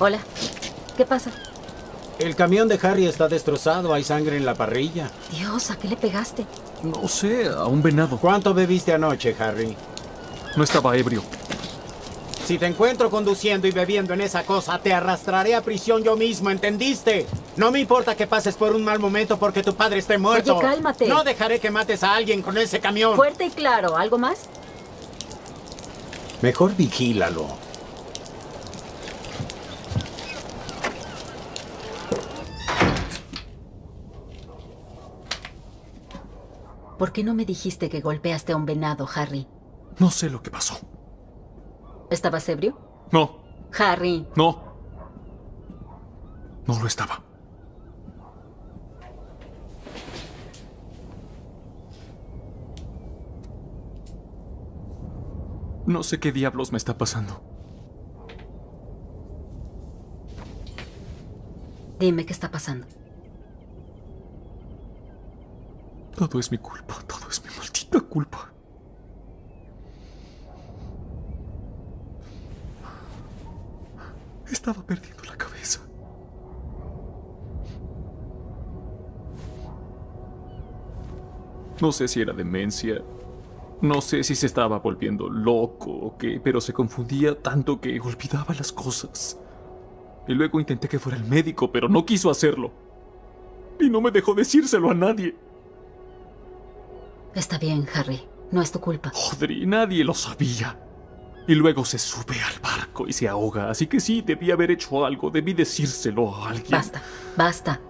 Speaker 5: Hola. ¿Qué pasa?
Speaker 10: El camión de Harry está destrozado, hay sangre en la parrilla.
Speaker 5: Dios, ¿a qué le pegaste?
Speaker 2: No sé, a un venado.
Speaker 10: ¿Cuánto bebiste anoche, Harry?
Speaker 2: No estaba ebrio.
Speaker 10: Si te encuentro conduciendo y bebiendo en esa cosa, te arrastraré a prisión yo mismo, ¿entendiste? No me importa que pases por un mal momento porque tu padre esté muerto.
Speaker 5: Oye, cálmate.
Speaker 10: No dejaré que mates a alguien con ese camión.
Speaker 5: Fuerte y claro. ¿Algo más?
Speaker 10: Mejor vigílalo.
Speaker 5: ¿Por qué no me dijiste que golpeaste a un venado, Harry?
Speaker 2: No sé lo que pasó.
Speaker 5: ¿Estabas ebrio?
Speaker 2: No,
Speaker 5: Harry.
Speaker 2: no. No lo estaba. No sé qué diablos me está pasando.
Speaker 5: Dime qué está pasando.
Speaker 2: Todo es mi culpa, todo es mi maldita culpa. Estaba perdiendo la cabeza. No sé si era demencia. No sé si se estaba volviendo loco o qué, pero se confundía tanto que olvidaba las cosas. Y luego intenté que fuera el médico, pero no quiso hacerlo. Y no me dejó decírselo a nadie.
Speaker 5: Está bien, Harry. No es tu culpa.
Speaker 2: Audrey, nadie lo sabía. Y luego se sube al barco y se ahoga, así que sí, debí haber hecho algo, debí decírselo a alguien.
Speaker 5: Basta, basta.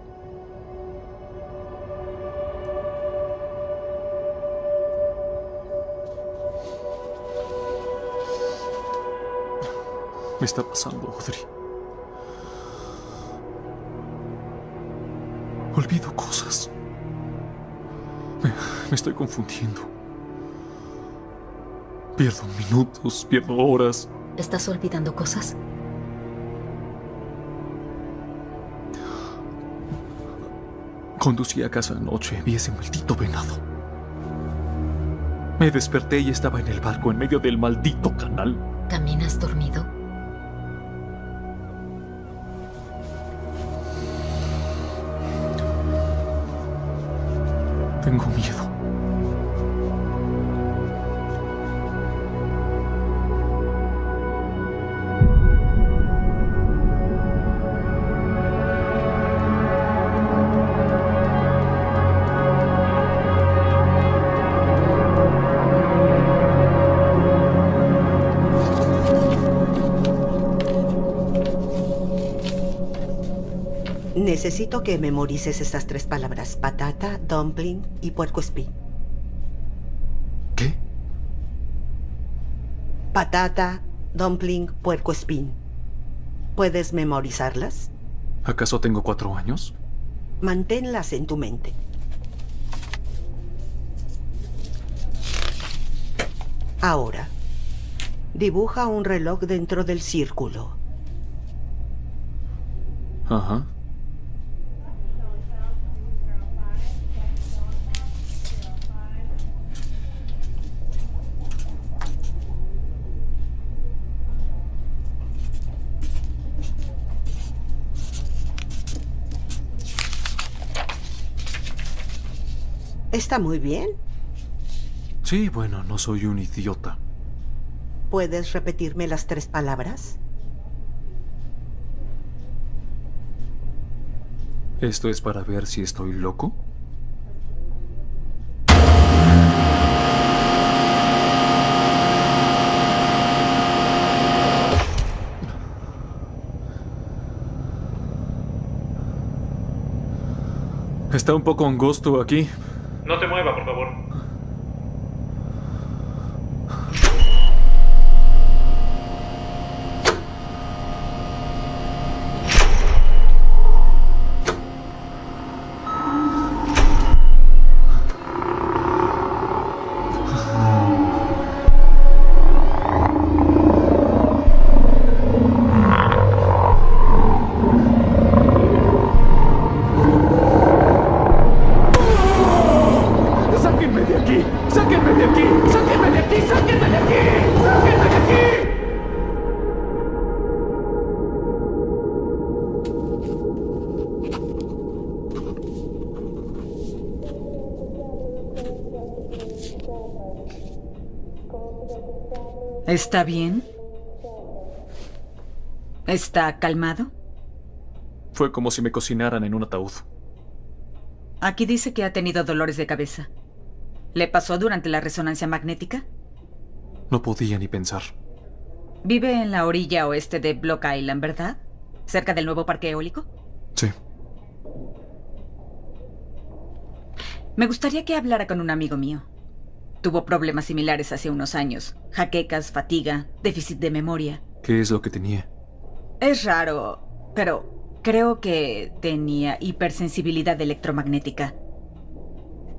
Speaker 2: Me está pasando, Audrey. Olvido cosas. Me, me estoy confundiendo. Pierdo minutos, pierdo horas.
Speaker 5: ¿Estás olvidando cosas?
Speaker 2: Conducí a casa anoche, vi ese maldito venado. Me desperté y estaba en el barco en medio del maldito canal.
Speaker 5: ¿Caminas dormido?
Speaker 2: Tengo miedo.
Speaker 18: Necesito que memorices estas tres palabras. Patata, dumpling y puerco espín.
Speaker 2: ¿Qué?
Speaker 18: Patata, dumpling, puerco espín. ¿Puedes memorizarlas?
Speaker 2: ¿Acaso tengo cuatro años?
Speaker 18: Manténlas en tu mente. Ahora, dibuja un reloj dentro del círculo.
Speaker 2: Ajá.
Speaker 18: Está muy bien.
Speaker 2: Sí, bueno, no soy un idiota.
Speaker 18: ¿Puedes repetirme las tres palabras?
Speaker 2: ¿Esto es para ver si estoy loco? Está un poco angosto aquí.
Speaker 19: No se mueva,
Speaker 20: ¿Está bien? ¿Está calmado?
Speaker 2: Fue como si me cocinaran en un ataúd.
Speaker 20: Aquí dice que ha tenido dolores de cabeza. ¿Le pasó durante la resonancia magnética?
Speaker 2: No podía ni pensar.
Speaker 20: Vive en la orilla oeste de Block Island, ¿verdad? ¿Cerca del nuevo parque eólico?
Speaker 2: Sí.
Speaker 20: Me gustaría que hablara con un amigo mío. Tuvo problemas similares hace unos años. Jaquecas, fatiga, déficit de memoria.
Speaker 2: ¿Qué es lo que tenía?
Speaker 20: Es raro, pero creo que tenía hipersensibilidad electromagnética.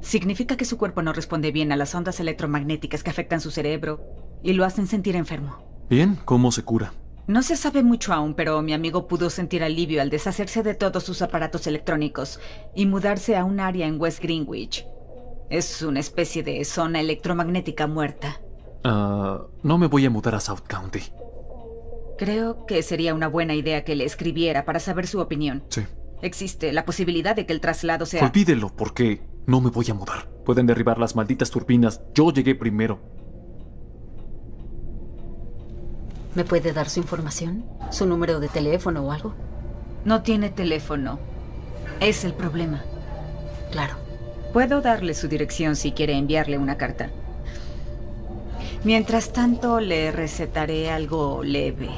Speaker 20: Significa que su cuerpo no responde bien a las ondas electromagnéticas que afectan su cerebro y lo hacen sentir enfermo.
Speaker 2: Bien, ¿cómo se cura?
Speaker 20: No se sabe mucho aún, pero mi amigo pudo sentir alivio al deshacerse de todos sus aparatos electrónicos y mudarse a un área en West Greenwich. Es una especie de zona electromagnética muerta.
Speaker 2: Ah, no me voy a mudar a South County.
Speaker 20: Creo que sería una buena idea que le escribiera para saber su opinión.
Speaker 2: Sí.
Speaker 20: Existe la posibilidad de que el traslado sea...
Speaker 2: Olvídelo, porque no me voy a mudar. Pueden derribar las malditas turbinas. Yo llegué primero.
Speaker 5: ¿Me puede dar su información? ¿Su número de teléfono o algo?
Speaker 20: No tiene teléfono. Es el problema.
Speaker 5: Claro.
Speaker 20: Puedo darle su dirección si quiere enviarle una carta. Mientras tanto, le recetaré algo leve.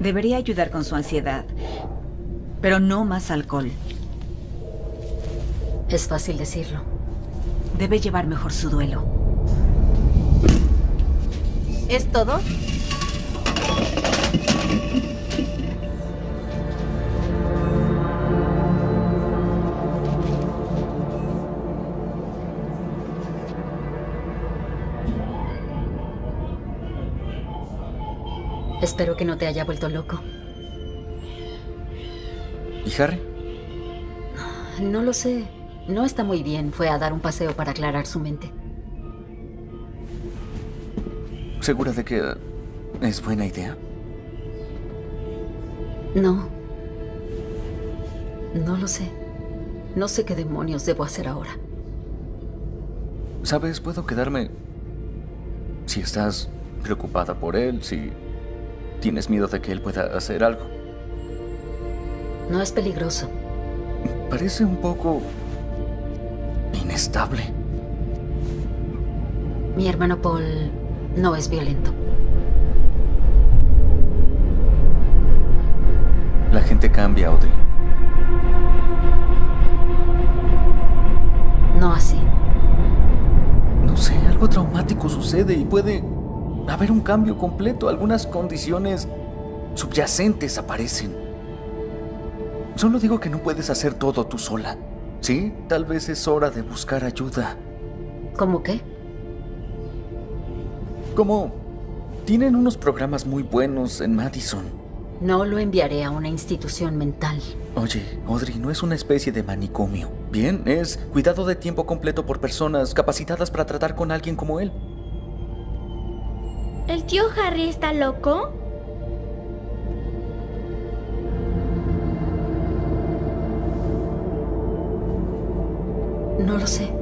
Speaker 20: Debería ayudar con su ansiedad. Pero no más alcohol.
Speaker 5: Es fácil decirlo.
Speaker 20: Debe llevar mejor su duelo.
Speaker 14: ¿Es todo?
Speaker 5: Espero que no te haya vuelto loco.
Speaker 11: ¿Y Harry?
Speaker 5: No lo sé. No está muy bien. Fue a dar un paseo para aclarar su mente.
Speaker 11: ¿Segura de que es buena idea?
Speaker 5: No. No lo sé. No sé qué demonios debo hacer ahora.
Speaker 11: ¿Sabes? Puedo quedarme... Si estás preocupada por él, si tienes miedo de que él pueda hacer algo.
Speaker 5: No es peligroso.
Speaker 11: Parece un poco... inestable.
Speaker 5: Mi hermano Paul no es violento.
Speaker 11: La gente cambia, Audrey.
Speaker 5: No así.
Speaker 11: No sé, algo traumático sucede y puede haber un cambio completo. Algunas condiciones subyacentes aparecen. Solo digo que no puedes hacer todo tú sola. Sí, tal vez es hora de buscar ayuda.
Speaker 5: ¿Cómo qué?
Speaker 11: Como tienen unos programas muy buenos en Madison.
Speaker 5: No lo enviaré a una institución mental.
Speaker 11: Oye, Audrey, no es una especie de manicomio. Bien, es cuidado de tiempo completo por personas capacitadas para tratar con alguien como él.
Speaker 6: ¿El tío Harry está loco?
Speaker 5: No lo sé.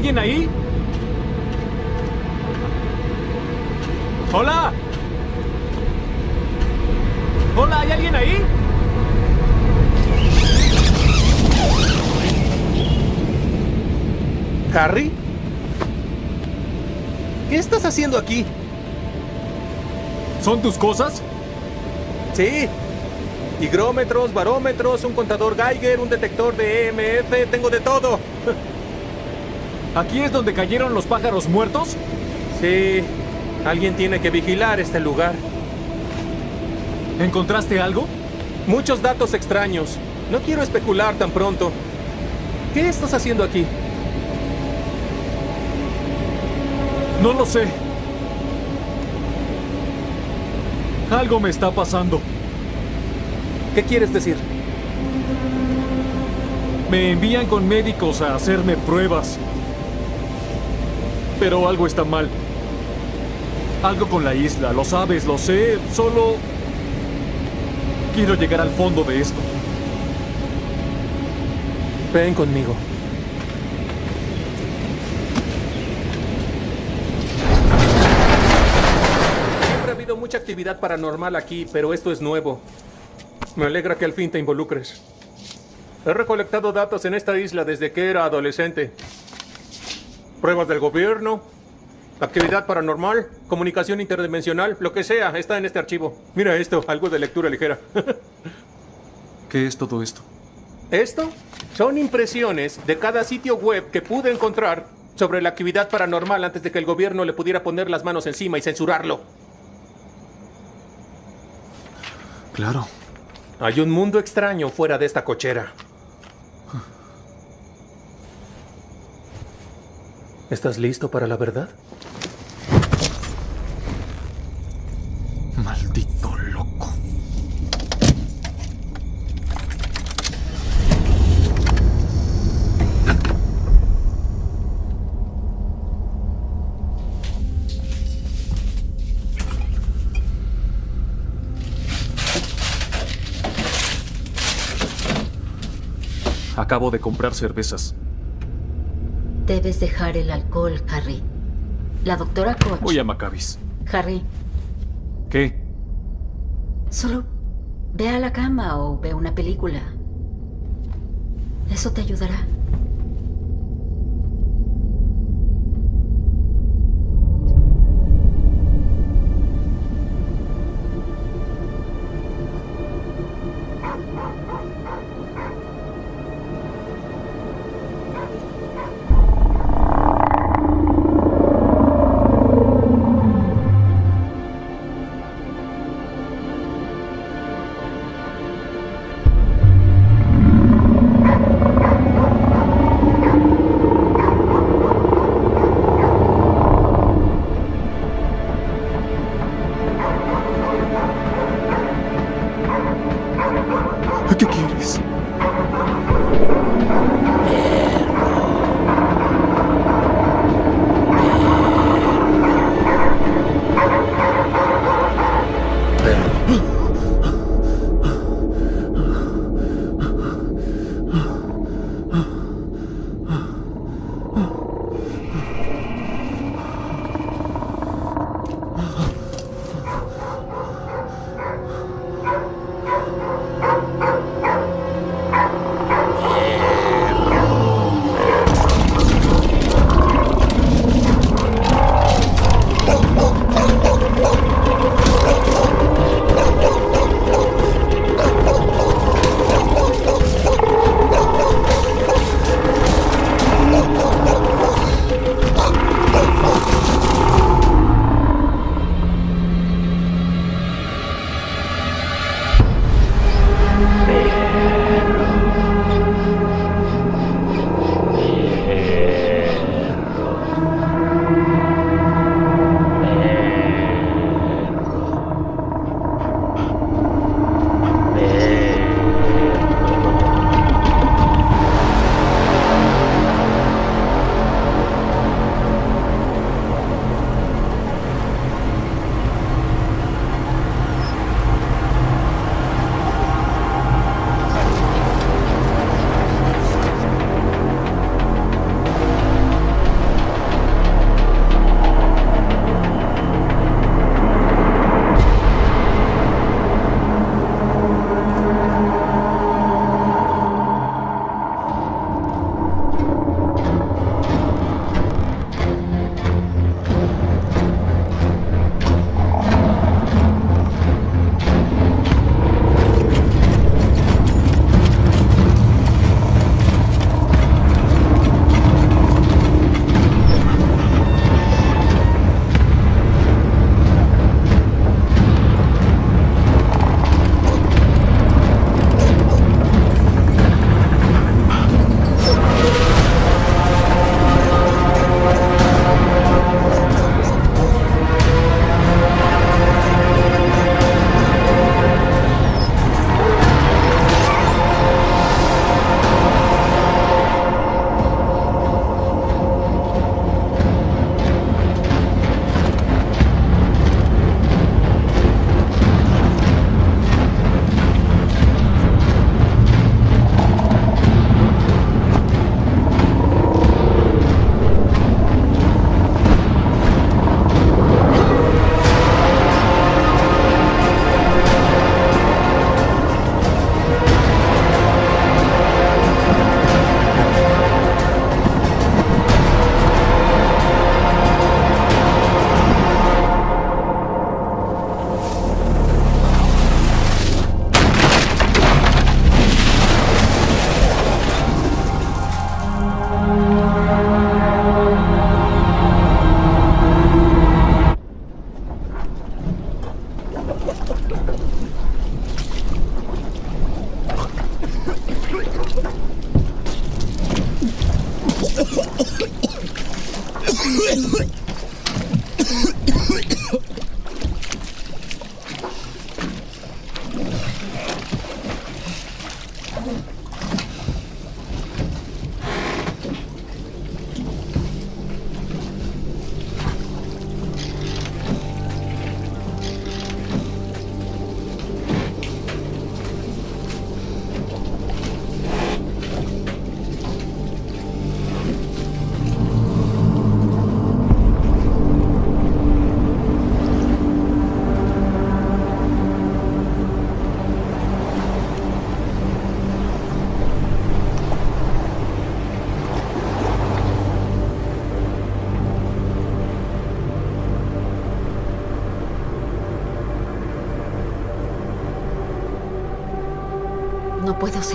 Speaker 2: Alguien ahí? ¿Hola? ¿Hola? ¿Hay alguien ahí?
Speaker 1: ¿Harry? ¿Qué estás haciendo aquí?
Speaker 2: ¿Son tus cosas?
Speaker 1: Sí. Higrómetros, barómetros, un contador Geiger, un detector de EMF, tengo de todo.
Speaker 2: ¿Aquí es donde cayeron los pájaros muertos?
Speaker 1: Sí. Alguien tiene que vigilar este lugar.
Speaker 2: ¿Encontraste algo?
Speaker 1: Muchos datos extraños. No quiero especular tan pronto. ¿Qué estás haciendo aquí?
Speaker 2: No lo sé. Algo me está pasando.
Speaker 1: ¿Qué quieres decir?
Speaker 2: Me envían con médicos a hacerme pruebas. Pero algo está mal. Algo con la isla, lo sabes, lo sé. Solo quiero llegar al fondo de esto.
Speaker 1: Ven conmigo. Siempre ha habido mucha actividad paranormal aquí, pero esto es nuevo. Me alegra que al fin te involucres. He recolectado datos en esta isla desde que era adolescente. Pruebas del gobierno, actividad paranormal, comunicación interdimensional, lo que sea, está en este archivo. Mira esto, algo de lectura ligera.
Speaker 2: ¿Qué es todo esto?
Speaker 1: Esto son impresiones de cada sitio web que pude encontrar sobre la actividad paranormal antes de que el gobierno le pudiera poner las manos encima y censurarlo.
Speaker 2: Claro.
Speaker 1: Hay un mundo extraño fuera de esta cochera. ¿Estás listo para la verdad?
Speaker 2: Maldito loco. Acabo de comprar cervezas.
Speaker 5: Debes dejar el alcohol, Harry. La doctora Koch.
Speaker 2: Voy a Maccabees.
Speaker 5: Harry,
Speaker 2: ¿Qué?
Speaker 5: solo ve a la cama o ve una película. Eso te ayudará.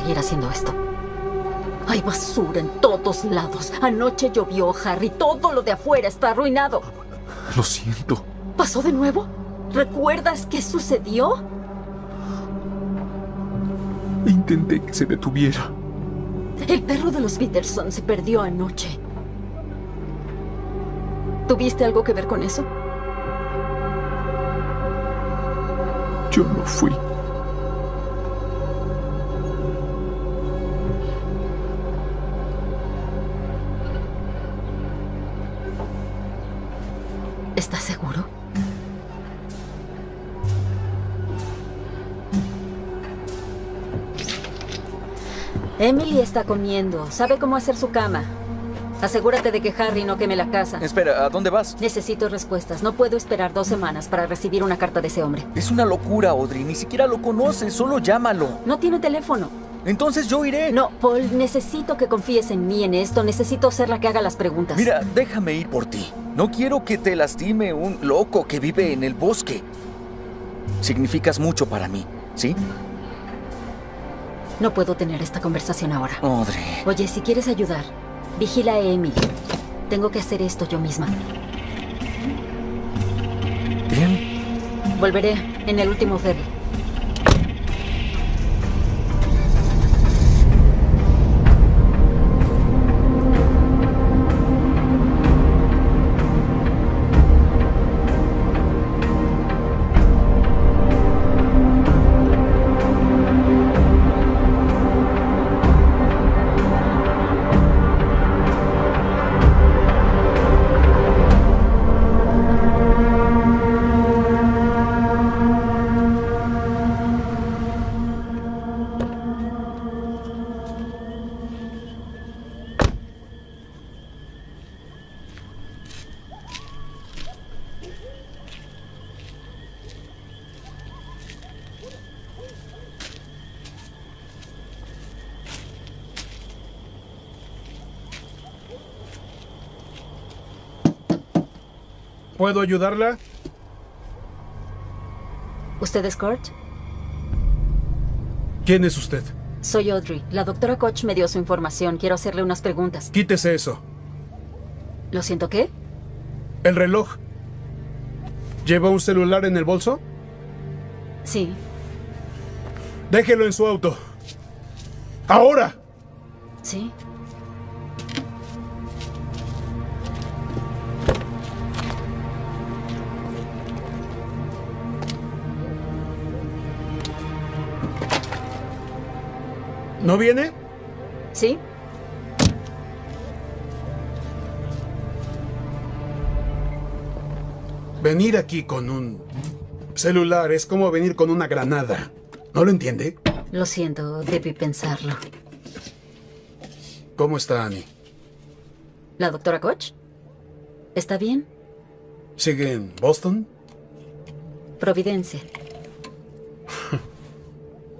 Speaker 5: Seguir haciendo esto. Hay basura en todos lados. Anoche llovió, Harry. Todo lo de afuera está arruinado.
Speaker 2: Lo siento.
Speaker 5: ¿Pasó de nuevo? ¿Recuerdas qué sucedió?
Speaker 2: Intenté que se detuviera.
Speaker 5: El perro de los Peterson se perdió anoche. ¿Tuviste algo que ver con eso?
Speaker 2: Yo no fui.
Speaker 5: Está comiendo. Sabe cómo hacer su cama. Asegúrate de que Harry no queme la casa.
Speaker 11: Espera, ¿a dónde vas?
Speaker 5: Necesito respuestas. No puedo esperar dos semanas para recibir una carta de ese hombre.
Speaker 11: Es una locura, Audrey. Ni siquiera lo conoces. Solo llámalo.
Speaker 5: No tiene teléfono.
Speaker 11: Entonces yo iré.
Speaker 5: No, Paul, necesito que confíes en mí en esto. Necesito ser la que haga las preguntas.
Speaker 11: Mira, déjame ir por ti. No quiero que te lastime un loco que vive en el bosque. Significas mucho para mí, ¿sí?
Speaker 5: No puedo tener esta conversación ahora.
Speaker 11: Audrey.
Speaker 5: Oye, si quieres ayudar, vigila a Emily. Tengo que hacer esto yo misma.
Speaker 11: Bien.
Speaker 5: Volveré en el último ferry.
Speaker 19: ¿Puedo ayudarla?
Speaker 5: ¿Usted es Kurt?
Speaker 19: ¿Quién es usted?
Speaker 5: Soy Audrey. La doctora Koch me dio su información. Quiero hacerle unas preguntas.
Speaker 19: Quítese eso.
Speaker 5: ¿Lo siento qué?
Speaker 19: El reloj. ¿Lleva un celular en el bolso?
Speaker 5: Sí.
Speaker 19: Déjelo en su auto. ¡Ahora!
Speaker 5: Sí.
Speaker 19: ¿No viene?
Speaker 5: Sí.
Speaker 19: Venir aquí con un celular es como venir con una granada. ¿No lo entiende?
Speaker 5: Lo siento, debí pensarlo.
Speaker 19: ¿Cómo está Annie?
Speaker 5: ¿La doctora Koch? ¿Está bien?
Speaker 19: ¿Sigue en Boston?
Speaker 5: Providencia.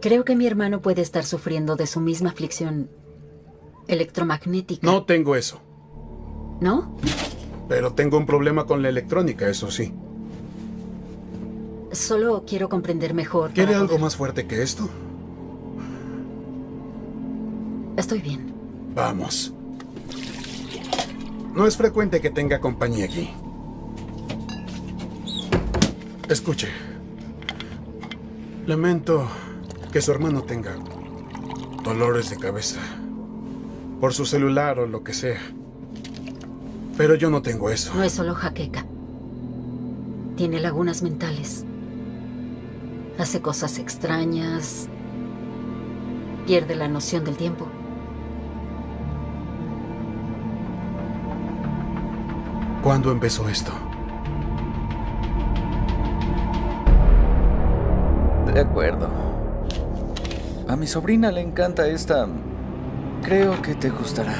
Speaker 5: Creo que mi hermano puede estar sufriendo de su misma aflicción electromagnética.
Speaker 19: No tengo eso.
Speaker 5: ¿No?
Speaker 19: Pero tengo un problema con la electrónica, eso sí.
Speaker 5: Solo quiero comprender mejor.
Speaker 19: ¿Quiere algo
Speaker 5: poder-
Speaker 19: más fuerte que esto?
Speaker 5: Estoy bien.
Speaker 19: Vamos. No es frecuente que tenga compañía aquí. Escuche, Lamento que su hermano tenga dolores de cabeza por su celular o lo que sea. Pero yo no tengo eso.
Speaker 5: No es solo jaqueca. Tiene lagunas mentales. Hace cosas extrañas. Pierde la noción del tiempo.
Speaker 19: ¿Cuándo empezó esto?
Speaker 11: De acuerdo. A mi sobrina le encanta esta... Creo que te gustará.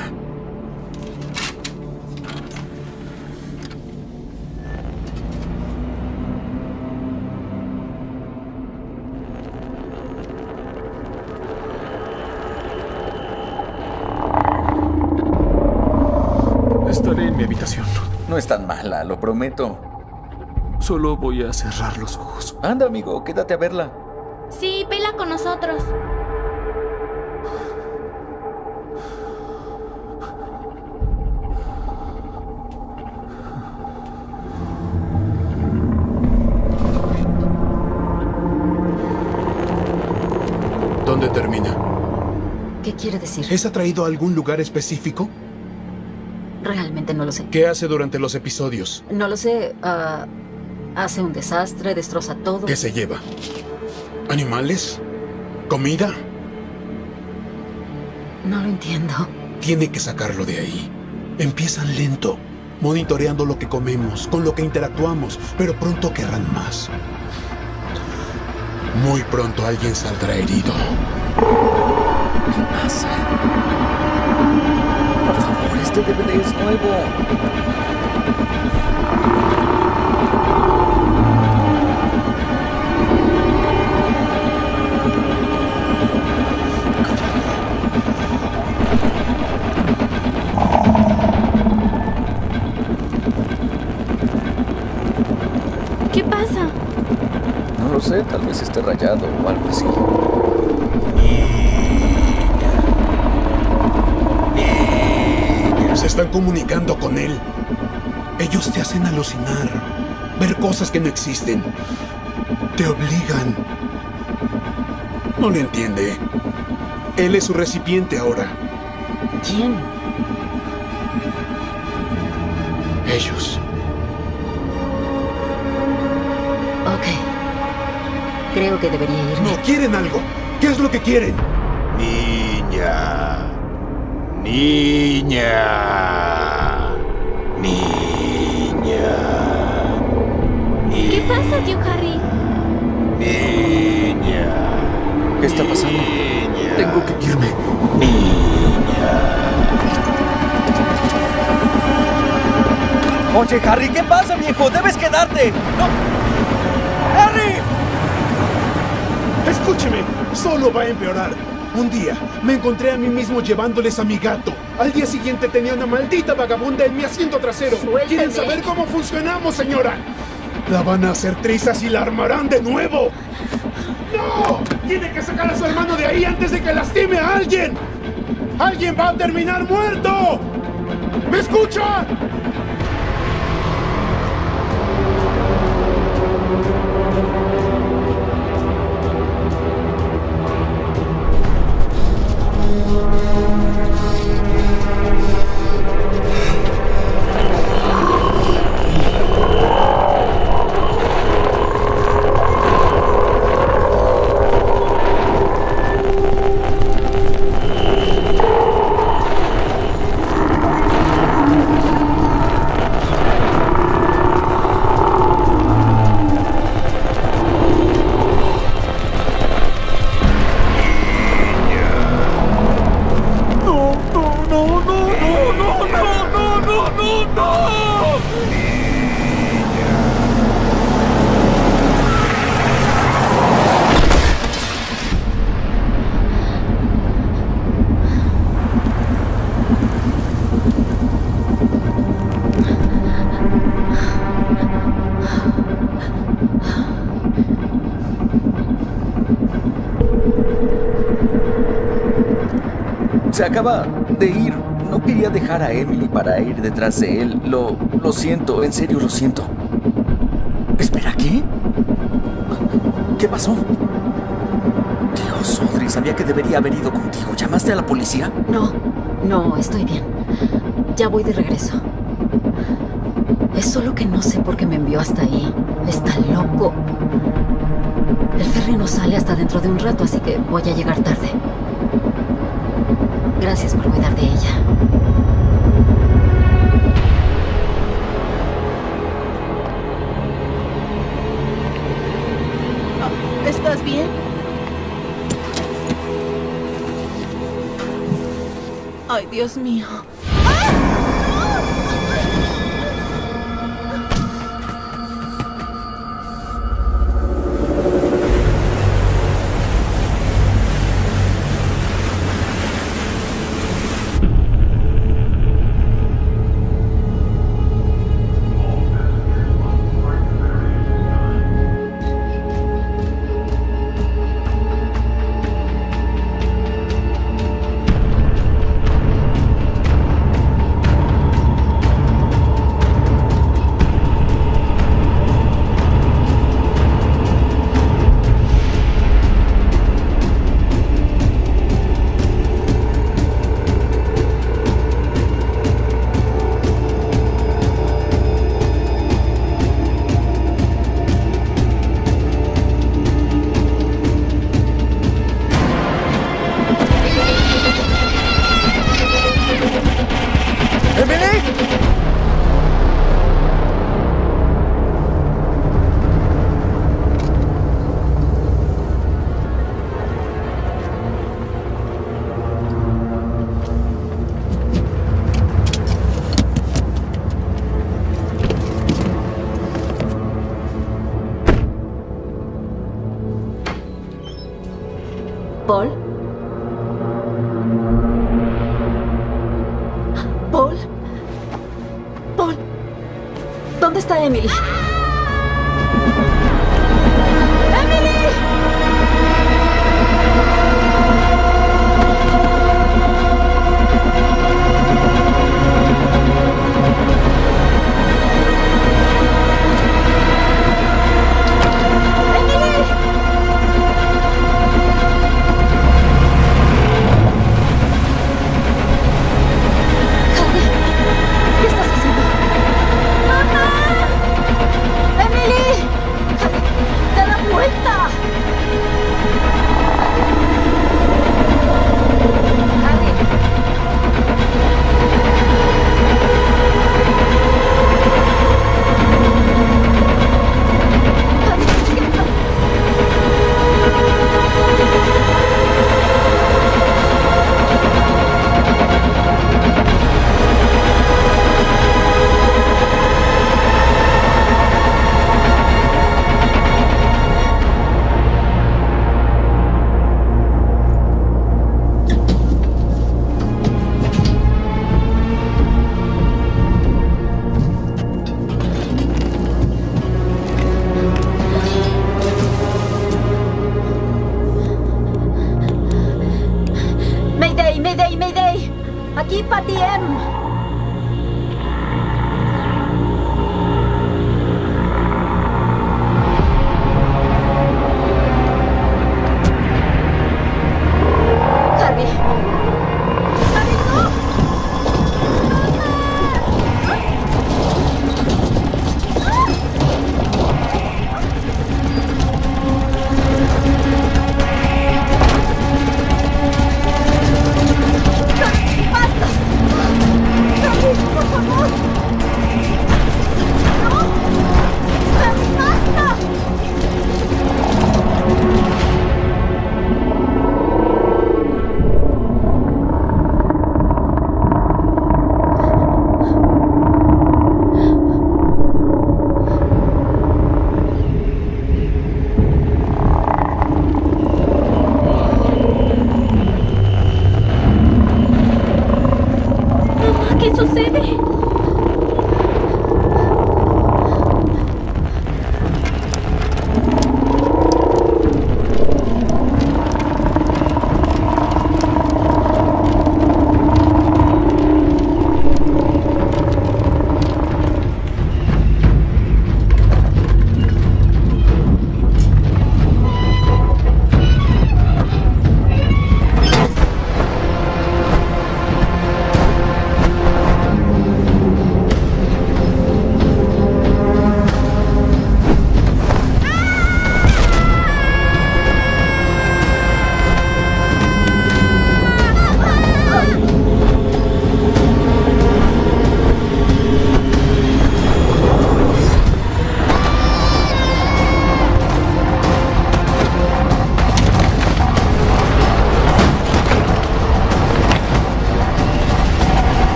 Speaker 2: Estaré en mi habitación.
Speaker 11: No es tan mala, lo prometo.
Speaker 2: Solo voy a cerrar los ojos.
Speaker 11: Anda, amigo, quédate a verla.
Speaker 6: Sí, vela con nosotros.
Speaker 5: Decir?
Speaker 19: ¿Es atraído a algún lugar específico?
Speaker 5: Realmente no lo sé.
Speaker 19: ¿Qué hace durante los episodios?
Speaker 5: No lo sé. ah, hace un desastre, destroza todo.
Speaker 19: ¿Qué se lleva? ¿Animales? ¿Comida?
Speaker 5: No lo entiendo.
Speaker 19: Tiene que sacarlo de ahí. Empiezan lento, monitoreando lo que comemos, con lo que interactuamos, pero pronto querrán más. Muy pronto alguien saldrá herido.
Speaker 11: ¿Qué pasa? Por favor, este DVD es nuevo.
Speaker 6: ¿Qué pasa?
Speaker 11: No lo sé, tal vez esté rayado o algo así.
Speaker 19: Están comunicando con él. Ellos te hacen alucinar, ver cosas que no existen. Te obligan. No le entiende. Él es su recipiente ahora.
Speaker 5: ¿Quién?
Speaker 19: Ellos.
Speaker 5: Ok. Creo que debería irme.
Speaker 19: No, quieren algo. ¿Qué es lo que quieren?
Speaker 21: Niña. Niña.
Speaker 6: ¿Qué pasa, tío Harry?
Speaker 21: Niña.
Speaker 11: ¿Qué está pasando? Tengo que irme.
Speaker 8: Oye, Harry, ¿qué pasa, viejo? Debes quedarte. ¡No! ¡Harry!
Speaker 19: Escúcheme, solo va a empeorar. Un día me encontré a mí mismo llevándoles a mi gato. Al día siguiente tenía una maldita vagabunda en mi asiento trasero. ¿Quieren saber cómo funcionamos, señora? La van a hacer trizas y la armarán de nuevo. ¡No! Tiene que sacar a su hermano de ahí antes de que lastime a alguien. ¡Alguien va a terminar muerto! ¿Me escucha?
Speaker 11: Acaba de ir. No quería dejar a Emily para ir detrás de él. Lo, lo siento, en serio lo siento. Espera, ¿qué? ¿Qué pasó? Dios, Audrey, sabía que debería haber ido contigo. ¿Llamaste a la policía?
Speaker 22: No, no, estoy bien. Ya voy de regreso. Es solo que no sé por qué me envió hasta ahí. Está loco. El ferry no sale hasta dentro de un rato, así que voy a llegar tarde. Gracias por cuidar de ella.
Speaker 5: ¿Estás bien? Ay, Dios mío.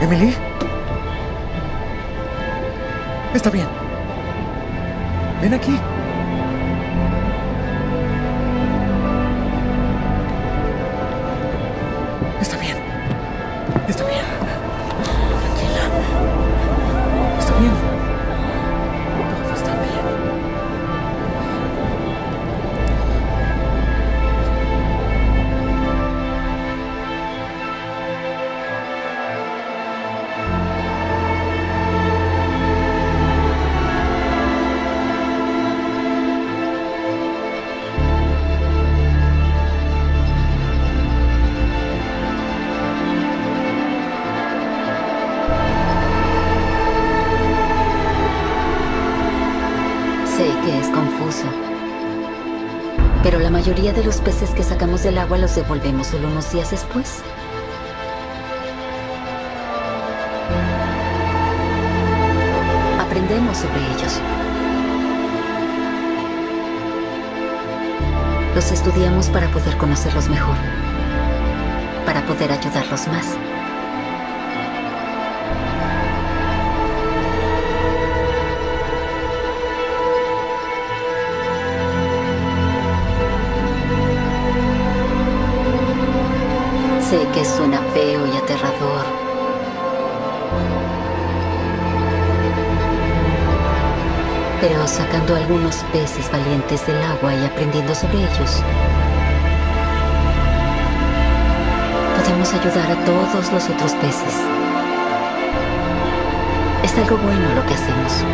Speaker 11: ¿Emily?
Speaker 22: Está
Speaker 11: bien. Ven aquí.
Speaker 5: Mayoría de los peces que sacamos del agua los devolvemos solo unos días después. Aprendemos sobre ellos. Los estudiamos para poder conocerlos mejor. Para poder ayudarlos más. Pero sacando algunos peces valientes del agua y aprendiendo sobre ellos, podemos ayudar a todos los otros peces. Es algo bueno lo que hacemos.